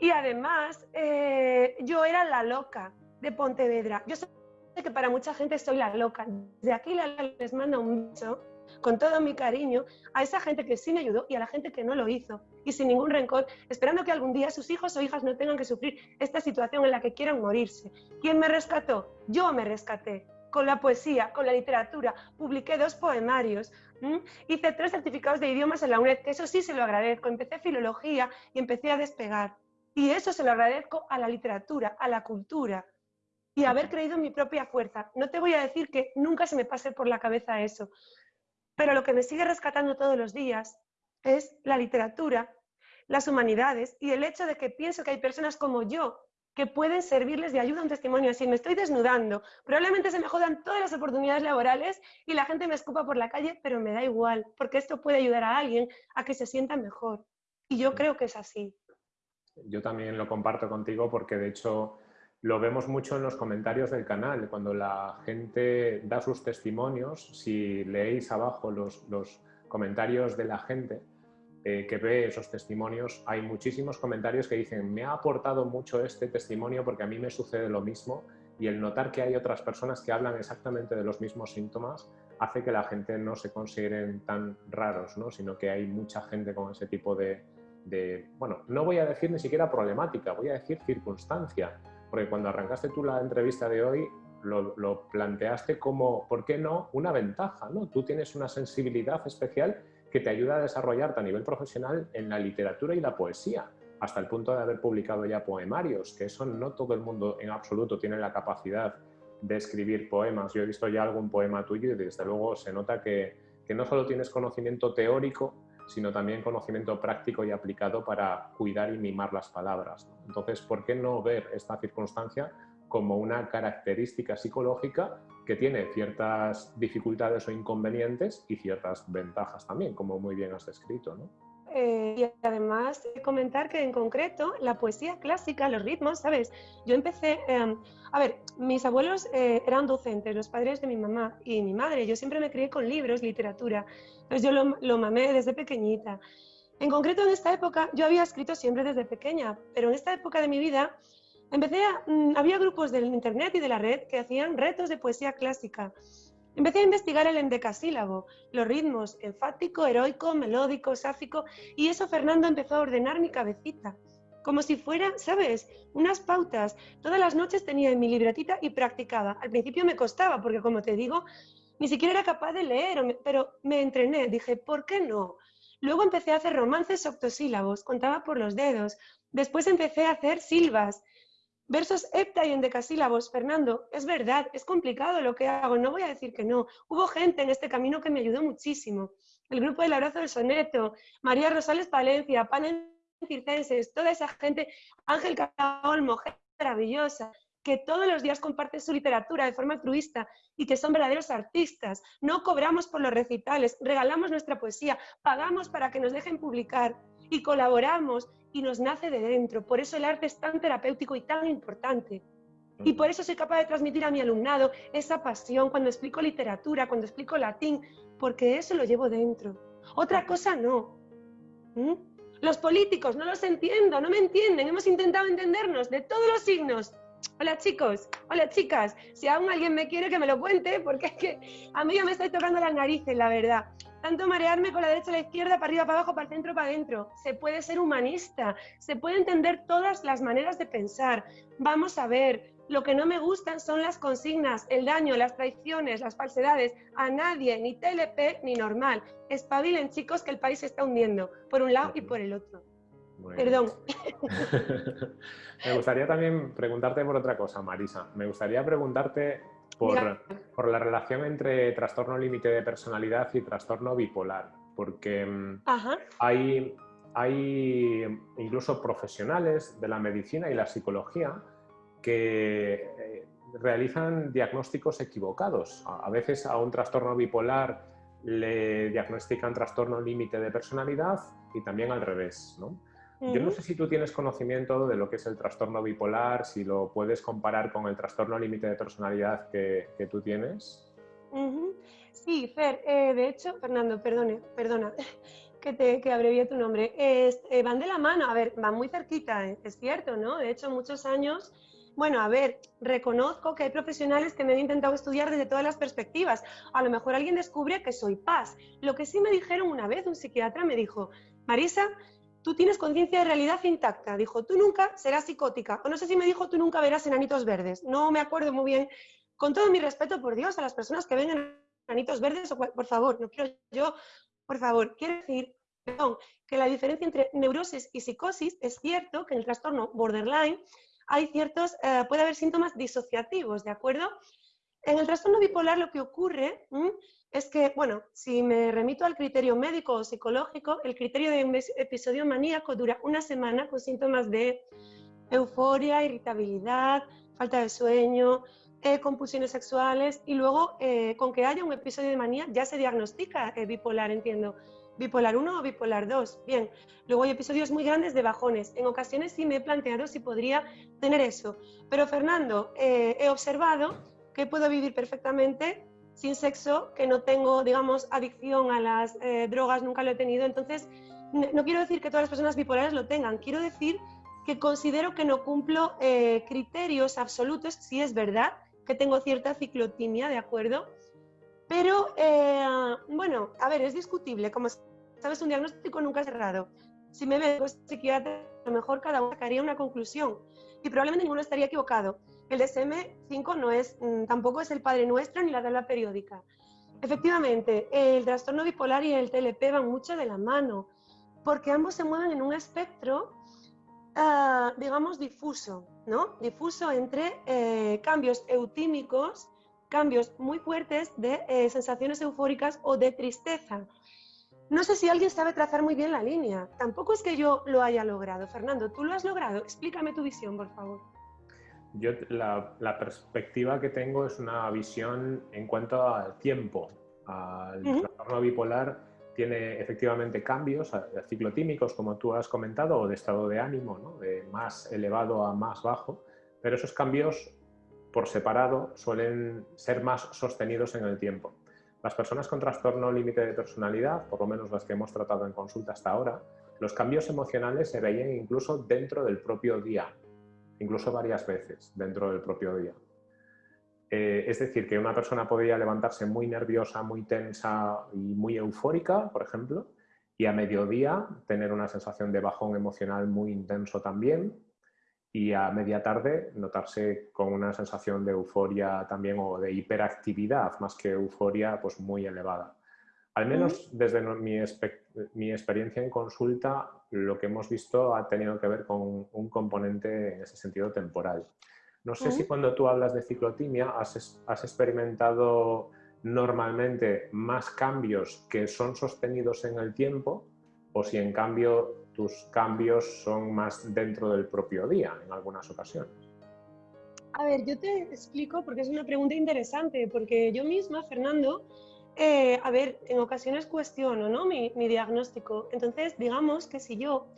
Y además, eh, yo era la loca de Pontevedra. Yo sé que para mucha gente soy la loca. Desde aquí les mando un beso con todo mi cariño a esa gente que sí me ayudó y a la gente que no lo hizo, y sin ningún rencor, esperando que algún día sus hijos o hijas no tengan que sufrir esta situación en la que quieran morirse. ¿Quién me rescató? Yo me rescaté. Con la poesía, con la literatura, publiqué dos poemarios, hice tres certificados de idiomas en la UNED, que eso sí se lo agradezco. Empecé filología y empecé a despegar. Y eso se lo agradezco a la literatura, a la cultura y haber creído en mi propia fuerza. No te voy a decir que nunca se me pase por la cabeza eso, pero lo que me sigue rescatando todos los días es la literatura, las humanidades y el hecho de que pienso que hay personas como yo que pueden servirles de ayuda a un testimonio así. Me estoy desnudando. Probablemente se me jodan todas las oportunidades laborales y la gente me escupa por la calle, pero me da igual, porque esto puede ayudar a alguien a que se sienta mejor. Y yo creo que es así. Yo también lo comparto contigo porque de hecho lo vemos mucho en los comentarios del canal, cuando la gente da sus testimonios, si leéis abajo los, comentarios de la gente eh, que ve esos testimonios, hay muchísimos comentarios que dicen, me ha aportado mucho este testimonio porque a mí me sucede lo mismo y el notar que hay otras personas que hablan exactamente de los mismos síntomas hace que la gente no se consideren tan raros, ¿no? sino que hay mucha gente con ese tipo de, de, bueno, no voy a decir ni siquiera problemática, voy a decir circunstancia porque cuando arrancaste tú la entrevista de hoy, lo, planteaste como, ¿por qué no?, una ventaja, ¿no? Tú tienes una sensibilidad especial que te ayuda a desarrollarte a nivel profesional en la literatura y la poesía, hasta el punto de haber publicado ya poemarios, que eso no todo el mundo en absoluto tiene la capacidad de escribir poemas. Yo he visto ya algún poema tuyo y desde luego se nota que, que no solo tienes conocimiento teórico, sino también conocimiento práctico y aplicado para cuidar y mimar las palabras. Entonces, ¿por qué no ver esta circunstancia como una característica psicológica que tiene ciertas dificultades o inconvenientes y ciertas ventajas también, como muy bien has descrito? Eh, y además comentar que en concreto la poesía clásica, los ritmos, ¿sabes? Yo empecé, em, a ver, mis abuelos eh, eran docentes, los padres de mi mamá y mi madre, yo siempre me crié con libros, literatura, entonces yo lo, lo mamé desde pequeñita. En concreto en esta época, yo había escrito siempre desde pequeña, pero en esta época de mi vida empecé a, mm, había grupos del internet y de la red que hacían retos de poesía clásica. Empecé a investigar el endecasílabo, los ritmos, enfático, heroico, melódico, sáfico, y eso Fernando empezó a ordenar mi cabecita, como si fuera, ¿sabes?, unas pautas. Todas las noches tenía en mi libretita y practicaba. Al principio me costaba, porque como te digo, ni siquiera era capaz de leer, pero me entrené, dije, ¿por qué no? Luego empecé a hacer romances octosílabos, contaba por los dedos. Después empecé a hacer silvas, Versos hepta y endecasílabos, Fernando, es verdad, es complicado lo que hago, no voy a decir que no. Hubo gente en este camino que me ayudó muchísimo. El grupo del abrazo del soneto, María Rosales Palencia, Panen Circenses, toda esa gente, Ángel Olmo, gente maravillosa, que todos los días comparten su literatura de forma altruista y que son verdaderos artistas. No cobramos por los recitales, regalamos nuestra poesía, pagamos para que nos dejen publicar y colaboramos y nos nace de dentro. Por eso el arte es tan terapéutico y tan importante. Y por eso soy capaz de transmitir a mi alumnado esa pasión cuando explico literatura, cuando explico latín, porque eso lo llevo dentro. Otra cosa no. ¿Mm? Los políticos, no los entiendo, no me entienden. Hemos intentado entendernos de todos los signos. Hola chicos, hola chicas. Si aún alguien me quiere que me lo cuente, porque es que a mí ya me estoy tocando las narices, la verdad tanto marearme con la derecha a la izquierda, para arriba, para abajo, para el centro, para adentro. Se puede ser humanista, se puede entender todas las maneras de pensar. Vamos a ver, lo que no me gustan son las consignas, el daño, las traiciones, las falsedades. A nadie, ni TLP ni normal. Espabilen, chicos, que el país se está hundiendo, por un lado y por el otro. Perdón. me gustaría también preguntarte por otra cosa, Marisa. Me gustaría preguntarte por, la relación entre trastorno límite de personalidad y trastorno bipolar, porque mm, hay, hay incluso profesionales de la medicina y la psicología que eh, realizan diagnósticos equivocados. A, veces a un trastorno bipolar le diagnostican trastorno límite de personalidad y también al revés. ¿no? Yo no sé si tú tienes conocimiento de lo que es el trastorno bipolar, si lo puedes comparar con el trastorno límite de personalidad que, tú tienes. Sí, Fer, eh, de hecho, Fernando, perdone, perdona que, te, que abrevié tu nombre. Eh, van de la mano, a ver, van muy cerquita, eh, es cierto, ¿no? De hecho, muchos años bueno, a ver, reconozco que hay profesionales que me han intentado estudiar desde todas las perspectivas. A lo mejor alguien descubre que soy paz. Lo que sí me dijeron una vez, un psiquiatra me dijo, Marisa, tú tienes conciencia de realidad intacta. Dijo, tú nunca serás psicótica. O no sé si me dijo, tú nunca verás enanitos verdes. No me acuerdo muy bien. Con todo mi respeto, por Dios, a las personas que ven enanitos verdes, por favor, no quiero yo, por favor, quiero decir, perdón, que la diferencia entre neurosis y psicosis es cierto que en el trastorno borderline hay ciertos, eh, puede haber síntomas disociativos, ¿de acuerdo? En el trastorno bipolar lo que ocurre es que, bueno, si me remito al criterio médico o psicológico, el criterio de episodio maníaco dura una semana con síntomas de euforia, irritabilidad, falta de sueño, eh, compulsiones sexuales y luego eh, con que haya un episodio de manía ya se diagnostica eh, bipolar, entiendo. Bipolar 1 o bipolar 2. Bien, luego hay episodios muy grandes de bajones. En ocasiones sí me he planteado si podría tener eso. Pero Fernando, he observado que puedo vivir perfectamente sin sexo, que no tengo, digamos, adicción a las eh, drogas, nunca lo he tenido. Entonces, no quiero decir que todas las personas bipolares lo tengan, quiero decir que considero que no cumplo eh, criterios absolutos, si es verdad que tengo cierta ciclotimia, ¿de acuerdo? Pero, eh, bueno, a ver, es discutible, como sabes, un diagnóstico nunca es cerrado. Si me veo psiquiatra, a lo mejor cada uno sacaría una conclusión y probablemente ninguno estaría equivocado. El DSM-5 no es, mm, tampoco es el Padre Nuestro ni la tabla periódica. Efectivamente, el trastorno bipolar y el TLP van mucho de la mano, porque ambos se mueven en un espectro, ah, digamos, difuso, ¿no? Difuso entre eh, cambios eutímicos, cambios muy fuertes de eh, sensaciones eufóricas o de tristeza. no sé si alguien sabe trazar muy bien la línea. Tampoco es que yo lo haya logrado. Fernando, ¿tú lo has logrado? Explícame tu visión, por favor. Yo la, perspectiva que tengo es una visión en cuanto al tiempo. El trastorno bipolar tiene efectivamente cambios ciclotímicos, como tú has comentado, o de estado de ánimo, de más elevado a más bajo, pero esos cambios por separado suelen ser más sostenidos en el tiempo. Las personas con trastorno límite de personalidad, por lo menos las que hemos tratado en consulta hasta ahora, los cambios emocionales se veían incluso dentro del propio día, incluso varias veces dentro del propio día. Eh, es decir, que una persona podría levantarse muy nerviosa, muy tensa y muy eufórica, por ejemplo, y a mediodía tener una sensación de bajón emocional muy intenso también, y a media tarde notarse con una sensación de euforia también o de hiperactividad, más que euforia, pues muy elevada. Al menos desde mi, mi, experiencia en consulta, lo que hemos visto ha tenido que ver con un componente en ese sentido temporal. No sé si cuando tú hablas de ciclotimia has, has experimentado normalmente más cambios que son sostenidos en el tiempo o si en cambio tus cambios son más dentro del propio día en algunas ocasiones. A ver, yo te explico porque es una pregunta interesante, porque yo misma, Fernando, eh, a ver, en ocasiones cuestiono ¿no? mi, mi diagnóstico. Entonces, digamos que si yo,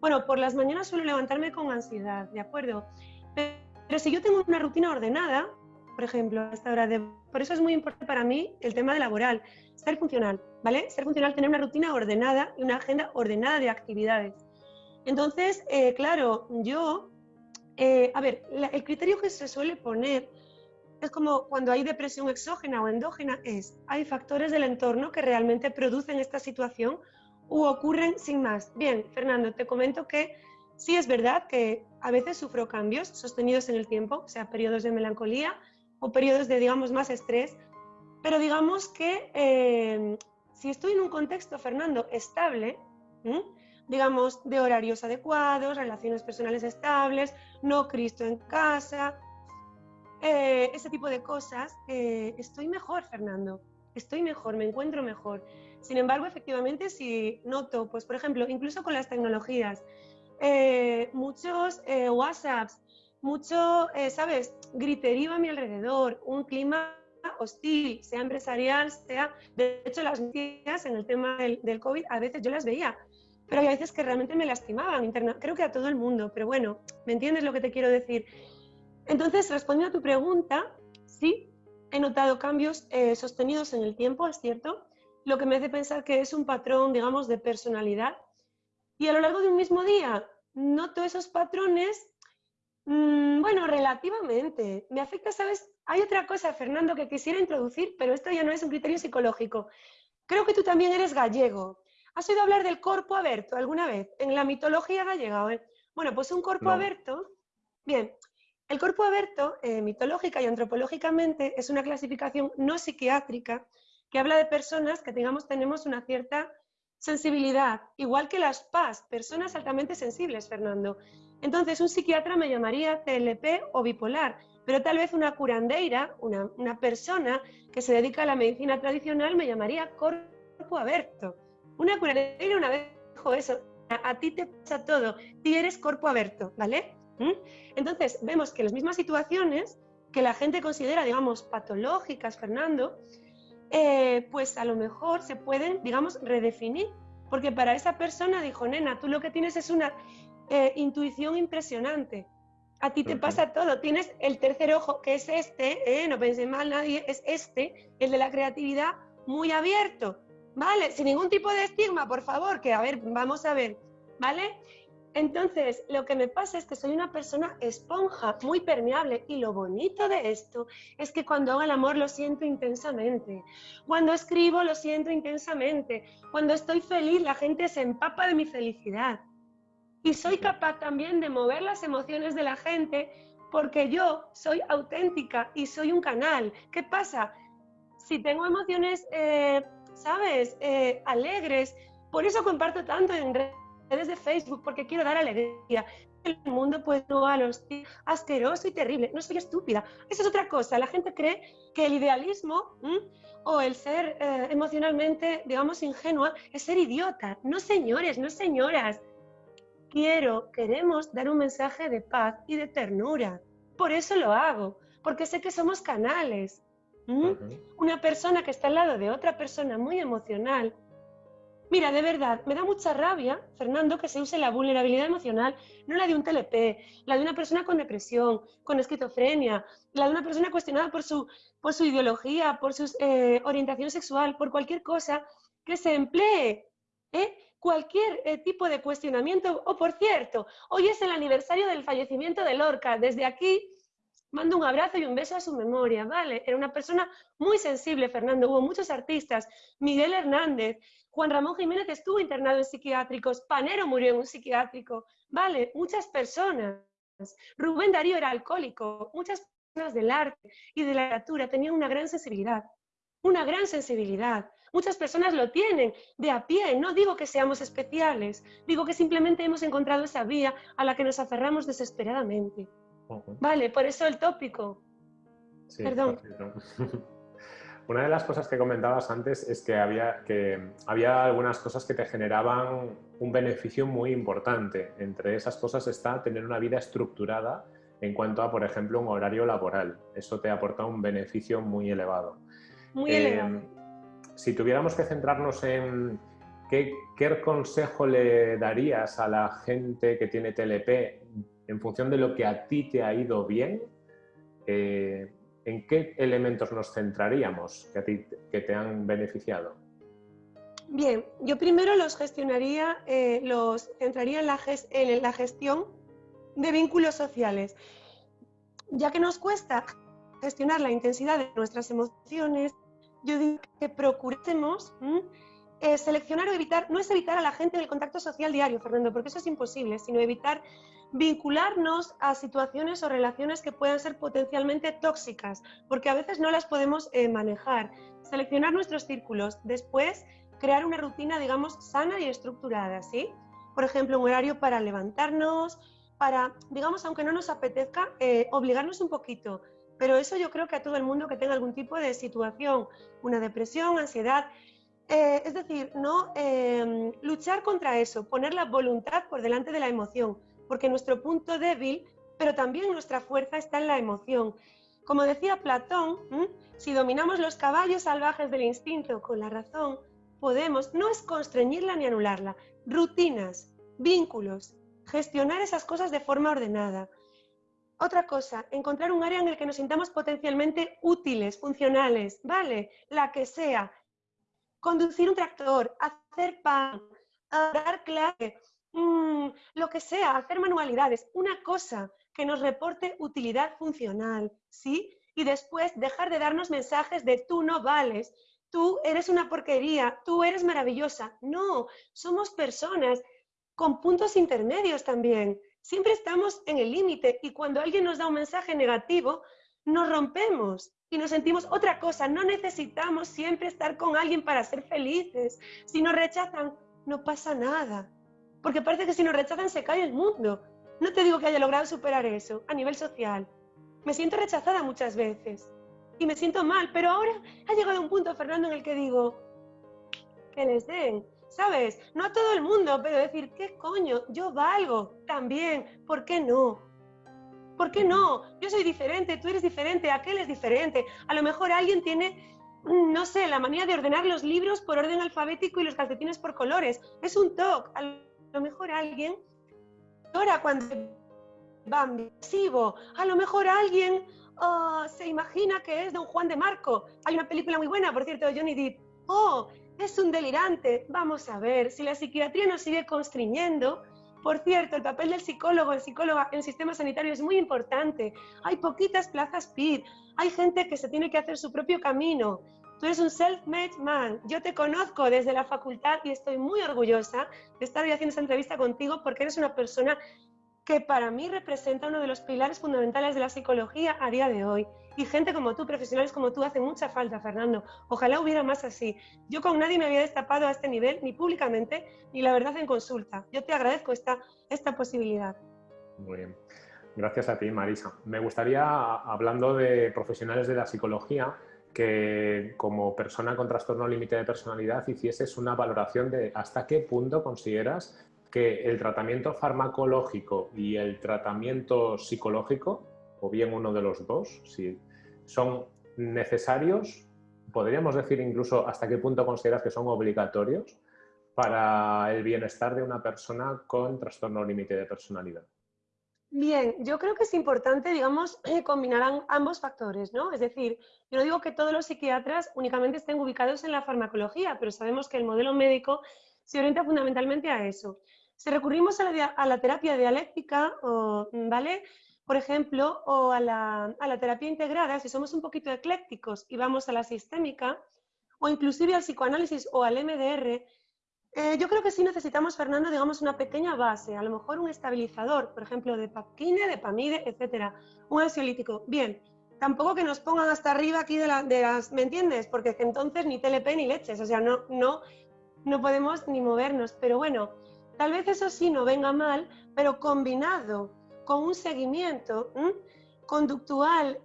bueno, por las mañanas suelo levantarme con ansiedad, ¿de acuerdo? Pero si yo tengo una rutina ordenada, por ejemplo, a esta hora de... Por eso es muy importante para mí el tema de laboral, ser funcional, ¿vale? Ser funcional, tener una rutina ordenada y una agenda ordenada de actividades. Entonces, eh, claro, yo... Eh, a ver, el criterio que se suele poner es como cuando hay depresión exógena o endógena, es, hay factores del entorno que realmente producen esta situación u ocurren sin más. Bien, Fernando, te comento que sí es verdad que a veces sufro cambios sostenidos en el tiempo, o sea, periodos de melancolía, o periodos de, digamos, más estrés, pero digamos que eh, si estoy en un contexto, Fernando, estable, digamos, de horarios adecuados, relaciones personales estables, no Cristo en casa, eh, ese tipo de cosas, eh, estoy mejor, Fernando, estoy mejor, me encuentro mejor. Sin embargo, efectivamente, si noto, pues por ejemplo, incluso con las tecnologías, muchos WhatsApps, mucho, eh, ¿sabes?, griterío a mi alrededor, un clima hostil, sea empresarial, sea... De hecho, las noticias en el tema del, del, COVID a veces yo las veía, pero hay veces que realmente me lastimaban, interna creo que a todo el mundo, pero bueno, ¿me entiendes lo que te quiero decir? Entonces, respondiendo a tu pregunta, sí, he notado cambios eh, sostenidos en el tiempo, es cierto, lo que me hace pensar que es un patrón, digamos, de personalidad. Y a lo largo de un mismo día noto esos patrones Mm, bueno, relativamente. Me afecta, ¿sabes? Hay otra cosa, Fernando, que quisiera introducir, pero esto ya no es un criterio psicológico. Creo que tú también eres gallego. ¿Has oído hablar del corpo aberto alguna vez? En la mitología gallega. ¿eh? Bueno, pues un corpo aberto. Bien, el corpo aberto, eh, mitológica y antropológicamente, es una clasificación no psiquiátrica que habla de personas que, digamos, tenemos una cierta sensibilidad, igual que las PAS, personas altamente sensibles, Fernando. Entonces, un psiquiatra me llamaría TLP o bipolar, pero tal vez una curandeira, una, persona que se dedica a la medicina tradicional, me llamaría cuerpo abierto. Una curandeira una vez dijo eso, a, ti te pasa todo, tú eres cuerpo abierto, ¿vale? ¿Mm? Entonces, vemos que las mismas situaciones que la gente considera, digamos, patológicas, Fernando, eh, pues a lo mejor se pueden, digamos, redefinir. Porque para esa persona dijo, nena, tú lo que tienes es una eh, intuición impresionante. A ti te pasa todo. Tienes el tercer ojo, que es este, ¿eh? no pensé mal nadie, es este, el de la creatividad, muy abierto. ¿Vale? Sin ningún tipo de estigma, por favor, que a ver, vamos a ver. ¿Vale? Entonces, lo que me pasa es que soy una persona esponja, muy permeable, y lo bonito de esto es que cuando hago el amor lo siento intensamente, cuando escribo lo siento intensamente, cuando estoy feliz la gente se empapa de mi felicidad. Y soy capaz también de mover las emociones de la gente porque yo soy auténtica y soy un canal. ¿Qué pasa? Si tengo emociones, eh, ¿sabes?, eh, alegres, por eso comparto tanto en redes de Facebook porque quiero dar alegría. El mundo pues no a los asqueroso y terrible. No soy estúpida. Esa es otra cosa. La gente cree que el idealismo o el ser eh, emocionalmente, digamos, ingenua es ser idiota. No señores, no señoras. Quiero, queremos dar un mensaje de paz y de ternura. Por eso lo hago, porque sé que somos canales. Una persona que está al lado de otra persona muy emocional Mira, de verdad, me da mucha rabia, Fernando, que se use la vulnerabilidad emocional, no la de un TLP, la de una persona con depresión, con esquizofrenia, la de una persona cuestionada por su, por su ideología, por su eh, orientación sexual, por cualquier cosa que se emplee. ¿eh? Cualquier eh, tipo de cuestionamiento. O, por cierto, hoy es el aniversario del fallecimiento de Lorca. Desde aquí mando un abrazo y un beso a su memoria, ¿vale? Era una persona muy sensible, Fernando. Hubo muchos artistas. Miguel Hernández, Juan Ramón Jiménez estuvo internado en psiquiátricos, Panero murió en un psiquiátrico, ¿vale? Muchas personas. Rubén Darío era alcohólico, muchas personas del arte y de la literatura tenían una gran sensibilidad, una gran sensibilidad. Muchas personas lo tienen de a pie, no digo que seamos especiales, digo que simplemente hemos encontrado esa vía a la que nos aferramos desesperadamente. Vale, por eso el tópico. Perdón. Una de las cosas que comentabas antes es que había, que había algunas cosas que te generaban un beneficio muy importante. Entre esas cosas está tener una vida estructurada en cuanto a, por ejemplo, un horario laboral. Eso te aporta un beneficio muy elevado. Muy elevado. Eh, si tuviéramos que centrarnos en qué, qué consejo le darías a la gente que tiene TLP en función de lo que a ti te ha ido bien, eh, ¿en qué elementos nos centraríamos que, a ti, que te han beneficiado? Bien, yo primero los gestionaría, eh, los centraría en la, en la gestión de vínculos sociales, ya que nos cuesta gestionar la intensidad de nuestras emociones, yo digo que procuremos eh, seleccionar o evitar, no es evitar a la gente del contacto social diario, Fernando, porque eso es imposible, sino evitar vincularnos a situaciones o relaciones que puedan ser potencialmente tóxicas, porque a veces no las podemos eh, manejar. Seleccionar nuestros círculos, después crear una rutina, digamos, sana y estructurada, ¿sí? Por ejemplo, un horario para levantarnos, para, digamos, aunque no nos apetezca, eh, obligarnos un poquito. Pero eso yo creo que a todo el mundo que tenga algún tipo de situación, una depresión, ansiedad, eh, es decir, no em, luchar contra eso, poner la voluntad por delante de la emoción, porque nuestro punto débil, pero también nuestra fuerza está en la emoción. Como decía Platón, si dominamos los caballos salvajes del instinto con la razón, podemos, no es constreñirla ni anularla, rutinas, vínculos, gestionar esas cosas de forma ordenada. Otra cosa, encontrar un área en el que nos sintamos potencialmente útiles, funcionales, ¿vale? La que sea. Conducir un tractor, hacer pan, dar clave, Mm, lo que sea, hacer manualidades, una cosa que nos reporte utilidad funcional, ¿sí? Y después dejar de darnos mensajes de tú no vales, tú eres una porquería, tú eres maravillosa. No, somos personas con puntos intermedios también. Siempre estamos en el límite y cuando alguien nos da un mensaje negativo, nos rompemos y nos sentimos otra cosa. No necesitamos siempre estar con alguien para ser felices. Si nos rechazan, no pasa nada porque parece que si nos rechazan se cae el mundo. No te digo que haya logrado superar eso a nivel social. Me siento rechazada muchas veces y me siento mal, pero ahora ha llegado un punto, Fernando, en el que digo, que les den, ¿sabes? No a todo el mundo, pero decir, ¿qué coño? Yo valgo también, ¿por qué no? ¿Por qué no? Yo soy diferente, tú eres diferente, aquel es diferente. A lo mejor alguien tiene, no sé, la manía de ordenar los libros por orden alfabético y los calcetines por colores. Es un toque lo mejor alguien llora cuando va visivo. A lo mejor alguien ah, se imagina que es Don Juan de Marco. Hay una película muy buena, por cierto, de Johnny Depp. Oh, es un delirante. Vamos a ver, si la psiquiatría nos sigue constriñendo, por cierto, el papel del psicólogo, el psicólogo en el sistema sanitario es muy importante. Hay poquitas plazas PID, hay gente que se tiene que hacer su propio camino. Tú eres un self-made man. Yo te conozco desde la facultad y estoy muy orgullosa de estar hoy haciendo esta entrevista contigo porque eres una persona que para mí representa uno de los pilares fundamentales de la psicología a día de hoy. Y gente como tú, profesionales como tú, hace mucha falta, Fernando. Ojalá hubiera más así. Yo con nadie me había destapado a este nivel, ni públicamente, ni la verdad en consulta. Yo te agradezco esta, esta posibilidad. Muy bien. Gracias a ti, Marisa. Me gustaría, hablando de profesionales de la psicología, que como persona con trastorno límite de personalidad hicieses una valoración de hasta qué punto consideras que el tratamiento farmacológico y el tratamiento psicológico, o bien uno de los dos, si son necesarios, podríamos decir incluso hasta qué punto consideras que son obligatorios para el bienestar de una persona con trastorno límite de personalidad. Bien, yo creo que es importante, digamos, combinar ambos factores, ¿no? Es decir, yo no digo que todos los psiquiatras únicamente estén ubicados en la farmacología, pero sabemos que el modelo médico se orienta fundamentalmente a eso. Si recurrimos a la, terapia dialéctica, ¿vale? Por ejemplo, o a la, terapia integrada, si somos un poquito eclécticos y vamos a la sistémica, o inclusive al psicoanálisis o al MDR, eh, yo creo que sí necesitamos, Fernando, digamos, una pequeña base, a lo mejor un estabilizador, por ejemplo, de papquine, de pamide, etcétera, un ansiolítico. Bien, tampoco que nos pongan hasta arriba aquí de, las, ¿me entiendes? Porque entonces ni TLP ni leches, o sea, no, no, no podemos ni movernos. Pero bueno, tal vez eso sí no venga mal, pero combinado con un seguimiento conductual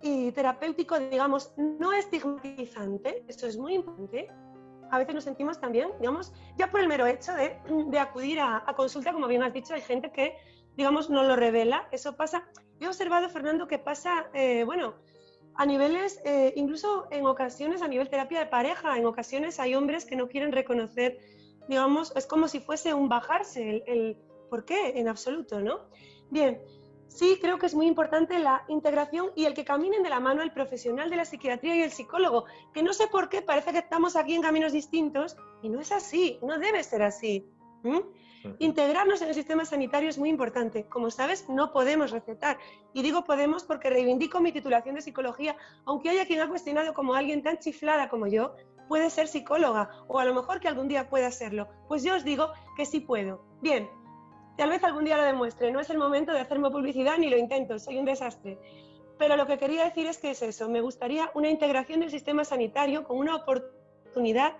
y terapéutico, digamos, no estigmatizante, eso es muy importante, a veces nos sentimos también, digamos, ya por el mero hecho de, acudir a, consulta, como bien has dicho, hay gente que, digamos, no lo revela. Eso pasa. He observado, Fernando, que pasa, eh, bueno, a niveles, eh, incluso en ocasiones, a nivel terapia de pareja, en ocasiones hay hombres que no quieren reconocer, digamos, es como si fuese un bajarse, el, el ¿por qué? En absoluto, ¿no? Bien, sí creo que es muy importante la integración y el que caminen de la mano el profesional de la psiquiatría y el psicólogo, que no sé por qué parece que estamos aquí en caminos distintos y no es así, no debe ser así. Integrarnos en el sistema sanitario es muy importante. Como sabes, no podemos recetar. Y digo podemos porque reivindico mi titulación de psicología, aunque haya quien ha cuestionado como alguien tan chiflada como yo puede ser psicóloga o a lo mejor que algún día pueda serlo. Pues yo os digo que sí puedo. Bien, Tal vez algún día lo demuestre, no es el momento de hacerme publicidad ni lo intento, soy un desastre. Pero lo que quería decir es que es eso, me gustaría una integración del sistema sanitario con una oportunidad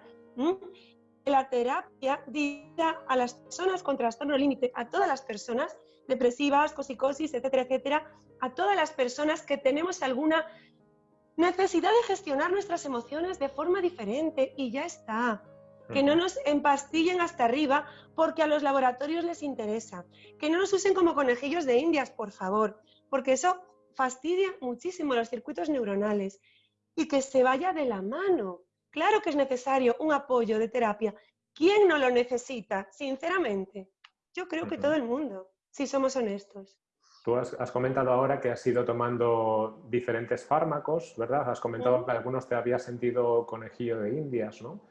la terapia dirigida a las personas con trastorno límite, a todas las personas depresivas, cosicosis, etcétera, etcétera, a todas las personas que tenemos alguna necesidad de gestionar nuestras emociones de forma diferente y ya está. Que no nos empastillen hasta arriba porque a los laboratorios les interesa, que no nos usen como conejillos de indias, por favor, porque eso fastidia muchísimo los circuitos neuronales. Y que se vaya de la mano. Claro que es necesario un apoyo de terapia. ¿Quién no lo necesita, sinceramente? Yo creo que todo el mundo, si somos honestos. Tú has, comentado ahora que has ido tomando diferentes fármacos, ¿verdad? Has comentado que algunos te había sentido conejillo de indias, ¿no?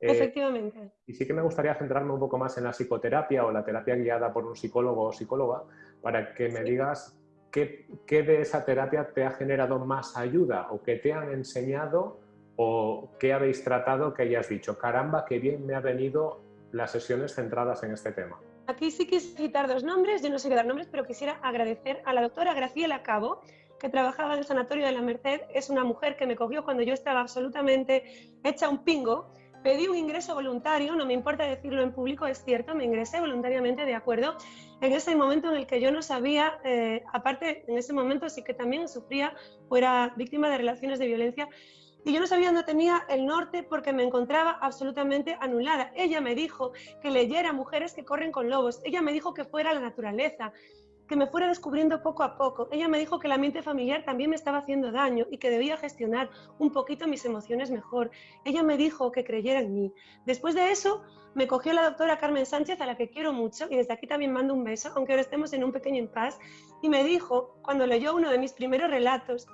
Eh, Efectivamente. Y sí que me gustaría centrarme un poco más en la psicoterapia o la terapia guiada por un psicólogo o psicóloga para que me digas qué, qué, de esa terapia te ha generado más ayuda o qué te han enseñado o qué habéis tratado que hayas dicho, caramba, qué bien me ha venido las sesiones centradas en este tema. Aquí sí quise citar dos nombres, yo no sé qué dar nombres, pero quisiera agradecer a la doctora Graciela Cabo, que trabajaba en el Sanatorio de la Merced. Es una mujer que me cogió cuando yo estaba absolutamente hecha un pingo pedí un ingreso voluntario, no me importa decirlo en público, es cierto, me ingresé voluntariamente de acuerdo en ese momento en el que yo no sabía, eh, aparte en ese momento sí que también sufría, fuera víctima de relaciones de violencia, y yo no sabía dónde tenía el norte porque me encontraba absolutamente anulada. Ella me dijo que leyera Mujeres que corren con lobos, ella me dijo que fuera la naturaleza, que me fuera descubriendo poco a poco. Ella me dijo que el ambiente familiar también me estaba haciendo daño y que debía gestionar un poquito mis emociones mejor. Ella me dijo que creyera en mí. Después de eso, me cogió la doctora Carmen Sánchez, a la que quiero mucho, y desde aquí también mando un beso, aunque ahora estemos en un pequeño impasse, y me dijo, cuando leyó uno de mis primeros relatos,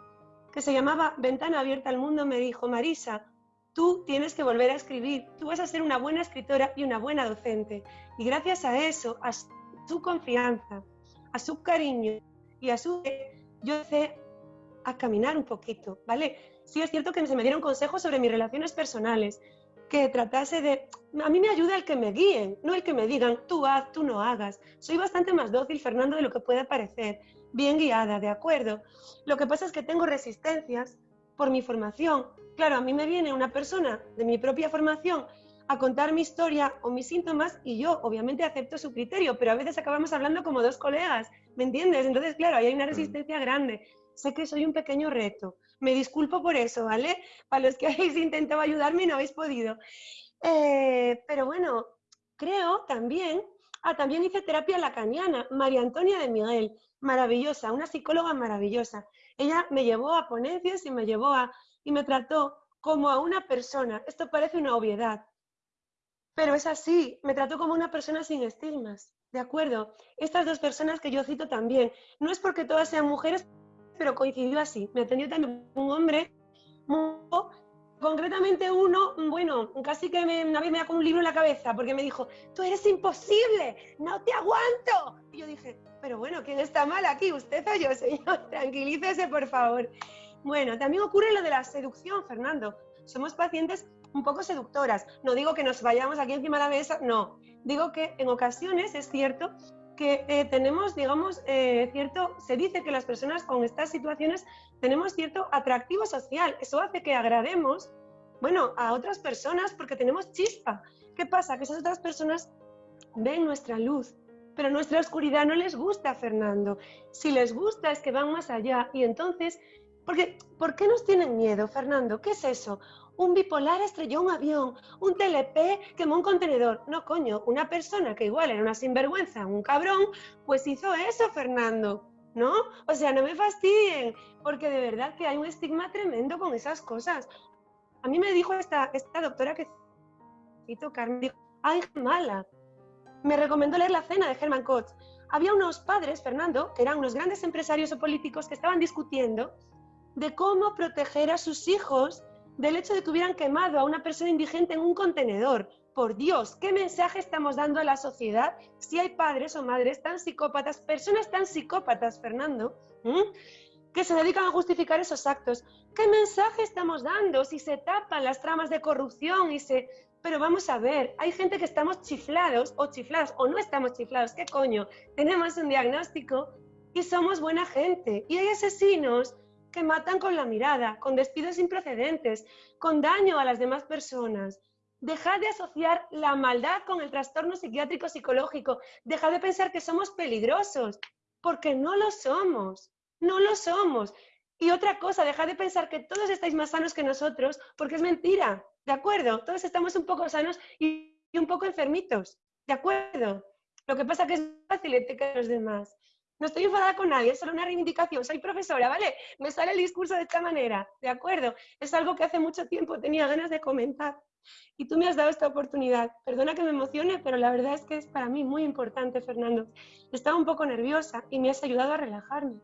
que se llamaba Ventana abierta al mundo, me dijo, Marisa, tú tienes que volver a escribir, tú vas a ser una buena escritora y una buena docente. Y gracias a eso, a su confianza, a su cariño y a su... Yo empecé a caminar un poquito, ¿vale? Sí es cierto que se me dieron consejos sobre mis relaciones personales, que tratase de a mí me ayuda el que me guíen, no el que me digan, tú haz, tú no hagas. Soy bastante más dócil, Fernando, de lo que puede parecer. Bien guiada, de acuerdo. Lo que pasa es que tengo resistencias por mi formación. Claro, a mí me viene una persona de mi propia formación a contar mi historia o mis síntomas y yo obviamente acepto su criterio, pero a veces acabamos hablando como dos colegas, ¿me entiendes? Entonces, claro, ahí hay una mm. resistencia grande. Sé que soy un pequeño reto. Me disculpo por eso, ¿vale? Para los que habéis intentado ayudarme y no habéis podido. Eh, pero bueno, creo también, ah, también hice terapia lacaniana, María Antonia de Miguel, maravillosa, una psicóloga maravillosa. Ella me llevó a ponencias y me llevó a, y me trató como a una persona. Esto parece una obviedad, pero es así, me trató como una persona sin estigmas. ¿De acuerdo? Estas dos personas que yo cito también, no es porque todas sean mujeres, pero coincidió así. Me atendió también un hombre, concretamente uno, bueno, casi que me, una vez me con un libro en la cabeza, porque me dijo, tú eres imposible, no te aguanto. Y yo dije, pero bueno, ¿quién está mal aquí? ¿Usted o yo, señor? Tranquilícese, por favor. Bueno, también ocurre lo de la seducción, Fernando. Somos pacientes un poco seductoras. No digo que nos vayamos aquí encima de la mesa, no. Digo que en ocasiones es cierto que eh, tenemos, digamos, eh, cierto, se dice que las personas con estas situaciones tenemos cierto atractivo social. Eso hace que agrademos, bueno, a otras personas porque tenemos chispa. ¿Qué pasa? Que esas otras personas ven nuestra luz, pero nuestra oscuridad no les gusta, Fernando. Si les gusta es que van más allá y entonces, porque, ¿por qué nos tienen miedo, Fernando? ¿Qué es eso? Un bipolar estrelló un avión, un TLP quemó un contenedor. No, coño, una persona que igual era una sinvergüenza, un cabrón, pues hizo eso, Fernando. ¿No? O sea, no me fastidien, porque de verdad que hay un estigma tremendo con esas cosas. A mí me dijo esta, esta doctora que cito Carmen, dijo, ay, mala. Me recomendó leer La cena de Herman Koch. Había unos padres, Fernando, que eran unos grandes empresarios o políticos que estaban discutiendo de cómo proteger a sus hijos del hecho de que hubieran quemado a una persona indigente en un contenedor. Por Dios, ¿qué mensaje estamos dando a la sociedad si hay padres o madres tan psicópatas, personas tan psicópatas, Fernando, que se dedican a justificar esos actos? ¿Qué mensaje estamos dando si se tapan las tramas de corrupción y se... Pero vamos a ver, hay gente que estamos chiflados o chiflados o no estamos chiflados, ¿qué coño? Tenemos un diagnóstico y somos buena gente. Y hay asesinos que matan con la mirada, con despidos imprecedentes, con daño a las demás personas. Dejad de asociar la maldad con el trastorno psiquiátrico psicológico. Dejad de pensar que somos peligrosos, porque no lo somos. No lo somos. Y otra cosa, dejad de pensar que todos estáis más sanos que nosotros, porque es mentira. ¿De acuerdo? Todos estamos un poco sanos y un poco enfermitos. ¿De acuerdo? Lo que pasa es que es fácil que los demás. No estoy enfadada con nadie, es solo una reivindicación. Soy profesora, ¿vale? Me sale el discurso de esta manera, ¿de acuerdo? Es algo que hace mucho tiempo tenía ganas de comentar y tú me has dado esta oportunidad. Perdona que me emocione, pero la verdad es que es para mí muy importante, Fernando. Estaba un poco nerviosa y me has ayudado a relajarme.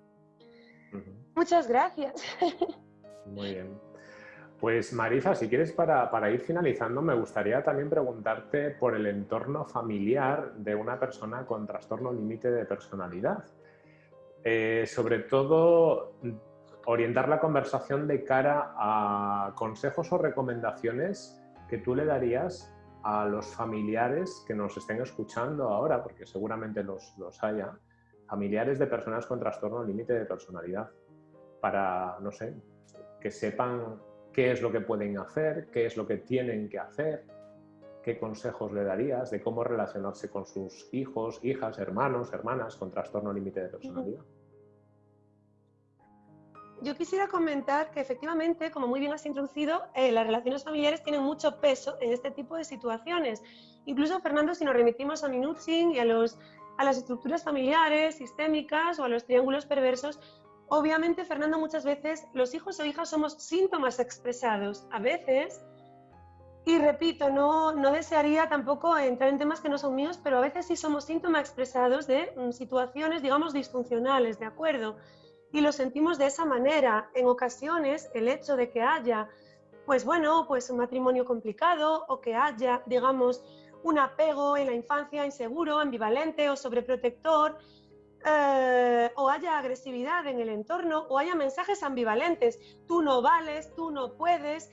Muchas gracias. Muy bien. Pues Marisa, si quieres para, para, ir finalizando, me gustaría también preguntarte por el entorno familiar de una persona con trastorno límite de personalidad. Eh, sobre todo, orientar la conversación de cara a consejos o recomendaciones que tú le darías a los familiares que nos estén escuchando ahora, porque seguramente los, los haya, familiares de personas con trastorno límite de personalidad, para, no sé, que sepan qué es lo que pueden hacer, qué es lo que tienen que hacer, qué consejos le darías de cómo relacionarse con sus hijos, hijas, hermanos, hermanas con trastorno límite de personalidad. Yo quisiera comentar que efectivamente, como muy bien has introducido, eh, las relaciones familiares tienen mucho peso en este tipo de situaciones. Incluso, Fernando, si nos remitimos a Minuchin y a, los, a las estructuras familiares, sistémicas o a los triángulos perversos, obviamente, Fernando, muchas veces los hijos o hijas somos síntomas expresados. A veces y repito, no, no desearía tampoco entrar en temas que no son míos, pero a veces sí somos síntomas expresados de mm, situaciones, digamos, disfuncionales, ¿de acuerdo? Y lo sentimos de esa manera. En ocasiones, el hecho de que haya, pues bueno, pues un matrimonio complicado o que haya, digamos, un apego en la infancia inseguro, ambivalente o sobreprotector, eh, o haya agresividad en el entorno o haya mensajes ambivalentes. Tú no vales, tú no puedes,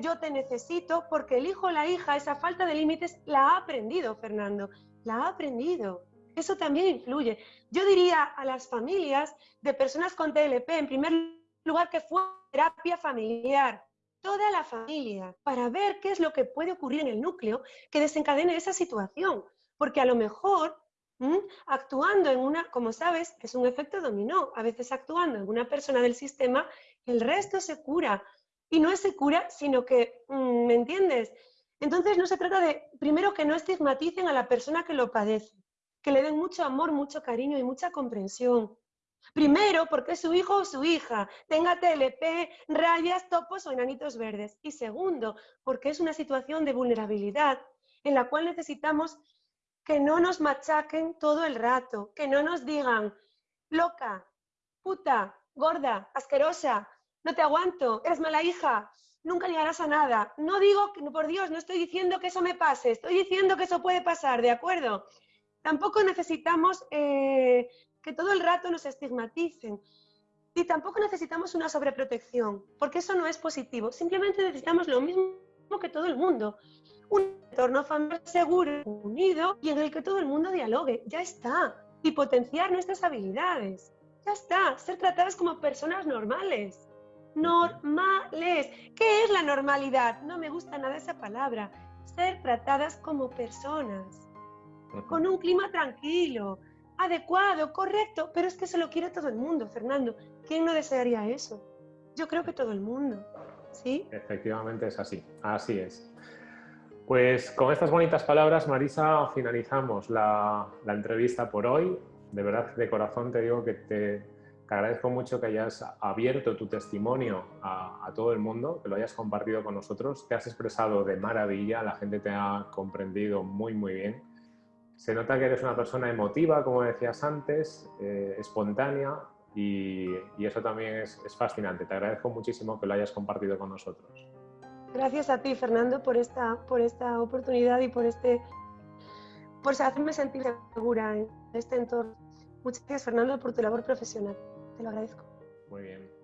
yo te necesito, porque el hijo o la hija, esa falta de límites, la ha aprendido, Fernando, la ha aprendido. Eso también influye. Yo diría a las familias de personas con TLP, en primer lugar, que fue terapia familiar, toda la familia, para ver qué es lo que puede ocurrir en el núcleo que desencadene esa situación. Porque a lo mejor actuando en una, como sabes, es un efecto dominó. A veces actuando en una persona del sistema, el resto se cura. Y no es se cura, sino que, mm, ¿me entiendes? Entonces no se trata de, primero, que no estigmaticen a la persona que lo padece, que le den mucho amor, mucho cariño y mucha comprensión. Primero, porque su hijo o su hija, tenga TLP, rayas, topos o enanitos verdes. Y segundo, porque es una situación de vulnerabilidad en la cual necesitamos que no nos machaquen todo el rato, que no nos digan, loca, puta, gorda, asquerosa, no te aguanto, eres mala hija, nunca llegarás a nada. No digo, por Dios, no estoy diciendo que eso me pase, estoy diciendo que eso puede pasar, ¿de acuerdo? Tampoco necesitamos eh, que todo el rato nos estigmaticen. Y tampoco necesitamos una sobreprotección, porque eso no es positivo. Simplemente necesitamos lo mismo que todo el mundo un entorno familiar seguro, unido y en el que todo el mundo dialogue. Ya está. Y potenciar nuestras habilidades. Ya está. Ser tratadas como personas normales. Normales. ¿Qué es la normalidad? No me gusta nada esa palabra. Ser tratadas como personas. Con un clima tranquilo, adecuado, correcto. Pero es que se lo quiere todo el mundo, Fernando. ¿Quién no desearía eso? Yo creo que todo el mundo. ¿Sí? Efectivamente es así. Así es. Pues con estas bonitas palabras, Marisa, finalizamos la, entrevista por hoy. De verdad, de corazón te digo que te, agradezco mucho que hayas abierto tu testimonio a, todo el mundo, que lo hayas compartido con nosotros. Te has expresado de maravilla, la gente te ha comprendido muy, muy bien. Se nota que eres una persona emotiva, como decías antes, eh, espontánea y, eso también es fascinante. Te agradezco muchísimo que lo hayas compartido con nosotros. Gracias a ti, Fernando, por esta, por esta oportunidad y por, este, por hacerme sentir segura en este entorno. Muchas gracias, Fernando, por tu labor profesional. Te lo agradezco. Muy bien.